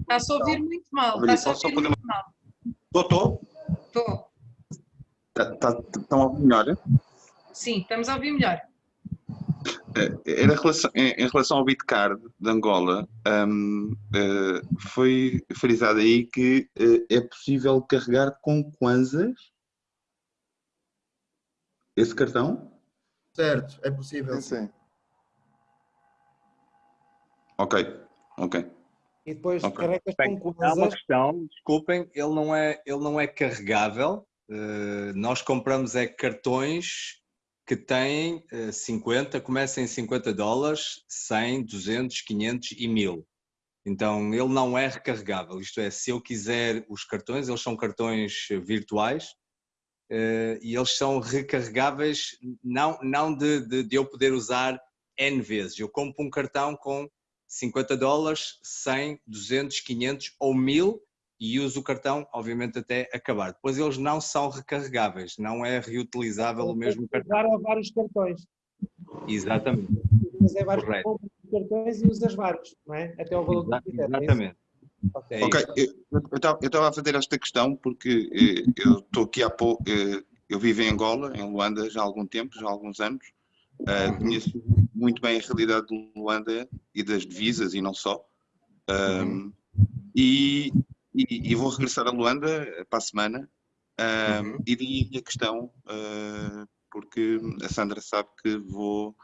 Está-se a ouvir muito mal. Está-se a ouvir muito mal. Doutor, Estou. Estão tá, a ouvir melhor? Sim, estamos a ouvir melhor. Eh, Era relação- em, em relação ao Bitcard de Angola, hum, eh, foi frisado aí que eh, é possível carregar com Kwanzas esse cartão? Certo, é possível. Sim, sim. Ok, ok. E depois Ok. carregas com Há uma questão, desculpem, ele não é, ele não é carregável. Eh, nós compramos é cartões que têm eh, 50, começam em 50 dólares, 100, 200, 500 e 1000. Então ele não é recarregável. Isto é, se eu quiser os cartões, eles são cartões eh, virtuais eh, e eles são recarregáveis, não, não de, de, de eu poder usar N vezes. Eu compro um cartão com 50 dólares, 100, 200, 500 ou 1000 e uso o cartão, obviamente, até acabar. Depois eles não são recarregáveis, não é reutilizável o mesmo cartão. Usar vários cartões. Exatamente, Mas é vários cartões e usas vários, não é? Até o valor Exa- que quiser. exatamente. Ok. É Ok, eu estava a fazer esta questão porque eh, eu estou aqui há pouco, eh, eu vivo em Angola, em Luanda, já há algum tempo, já há alguns anos. Eh, conheço muito bem a realidade de Luanda e das divisas e não só. Um, e, e- e vou regressar a Luanda eh, para a semana. Um, E daí a questão, eh, porque a Sandra sabe que vou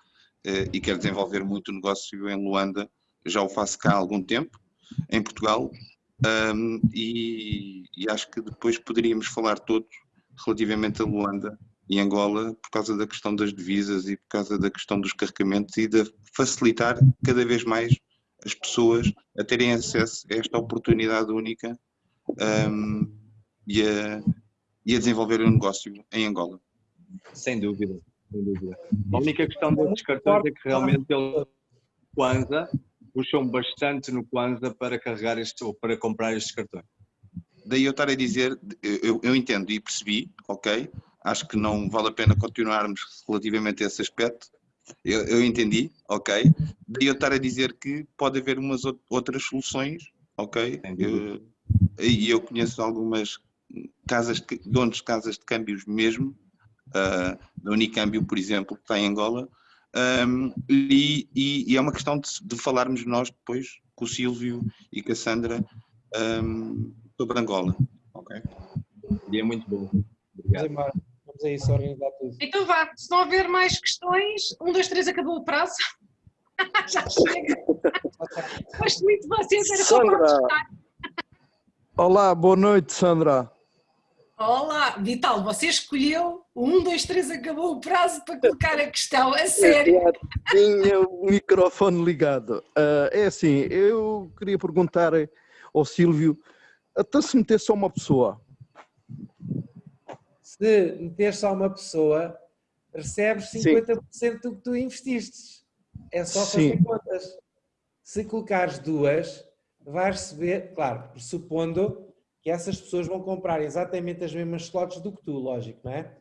eh, e quero desenvolver muito negócio em Luanda, já o faço cá há algum tempo, em Portugal, um, e, e acho que depois poderíamos falar todos relativamente a Luanda e Angola por causa da questão das divisas e por causa da questão dos carregamentos e de facilitar cada vez mais as pessoas a terem acesso a esta oportunidade única um, e, a, e a desenvolver um negócio em Angola. Sem dúvida, sem dúvida. A única questão destes cartões é que realmente eles Kwanza puxam bastante no Kwanza para carregar estes ou para comprar estes cartões. Daí eu estar a dizer, eu, eu entendo e percebi, ok, acho que não vale a pena continuarmos relativamente a esse aspecto, eu, eu entendi, ok, daí eu estar a dizer que pode haver umas ou- outras soluções, ok. Eu- e eu conheço algumas casas, de, donos de casas de câmbios mesmo, ah, da Unicâmbio, por exemplo, que está em Angola, ahm, e, e- e é uma questão de, de falarmos nós depois com o Silvio e com a Sandra ahm, sobre Angola. Ok. E é muito bom. Vamos Obrigado. embora. Vamos a isso, organizar tudo. Então vá, se não houver mais questões, um, dois, três, acabou o prazo. Já chega. Gosto muito de vocês, era só para Sandra. testar. Olá, boa noite, Sandra. Olá, Vital, você escolheu o um, dois, três, acabou o prazo para colocar a questão, a sério. Já tinha o microfone ligado. Ah, é assim, eu queria perguntar ao Silvio, até se meter só uma pessoa, Se meter só uma pessoa, recebes Sim. 50% do que tu investiste. É só fazer Sim. contas. Se colocares duas, vais receber, claro, pressupondo que essas pessoas vão comprar exatamente as mesmas slots do que tu, lógico, não é?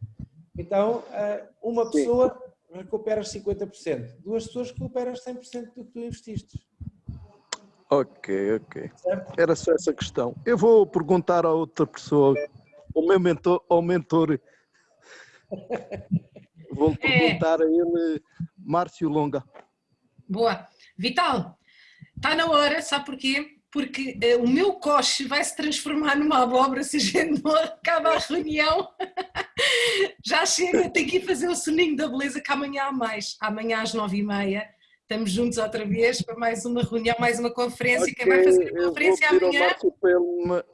Então, ah, uma Sim. pessoa recuperas 50%, duas pessoas recuperas 100% do que tu investiste, Ok, ok. certo? Era só essa questão. Eu vou perguntar a outra pessoa, ao meu mentor, ao mentor. Vou É. perguntar a ele, Márcio Longa. Boa. Vital, está na hora, sabe porquê? Porque eh, o meu coche vai se transformar numa abóbora se a gente não acaba a reunião. Já chega, tenho que ir fazer o soninho da beleza que amanhã há mais. Amanhã às nove e meia estamos juntos outra vez para mais uma reunião, mais uma conferência. Quem vai fazer a eu vou conferência pedir ao amanhã? Márcio para ele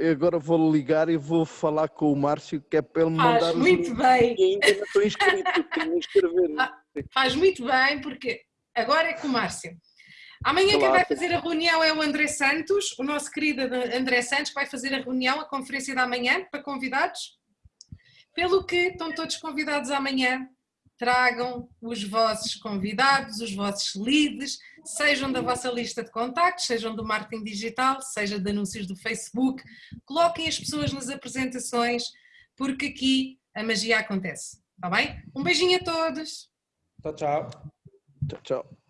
me- agora vou ligar e vou falar com o Márcio, que é para ele Faz mandar muito links. bem. E ainda não estou inscrito, tenho inscrever. Faz muito bem, porque agora é com o Márcio. Amanhã quem vai fazer a reunião é o André Santos, o nosso querido André Santos, que vai fazer a reunião, a conferência da manhã, para convidados. Pelo que estão todos convidados amanhã, tragam os vossos convidados, os vossos leads, sejam da vossa lista de contactos, sejam do marketing digital, seja de anúncios do Facebook, coloquem as pessoas nas apresentações, porque aqui a magia acontece, está bem? Um beijinho a todos! Tchau, tchau. Tchau, tchau.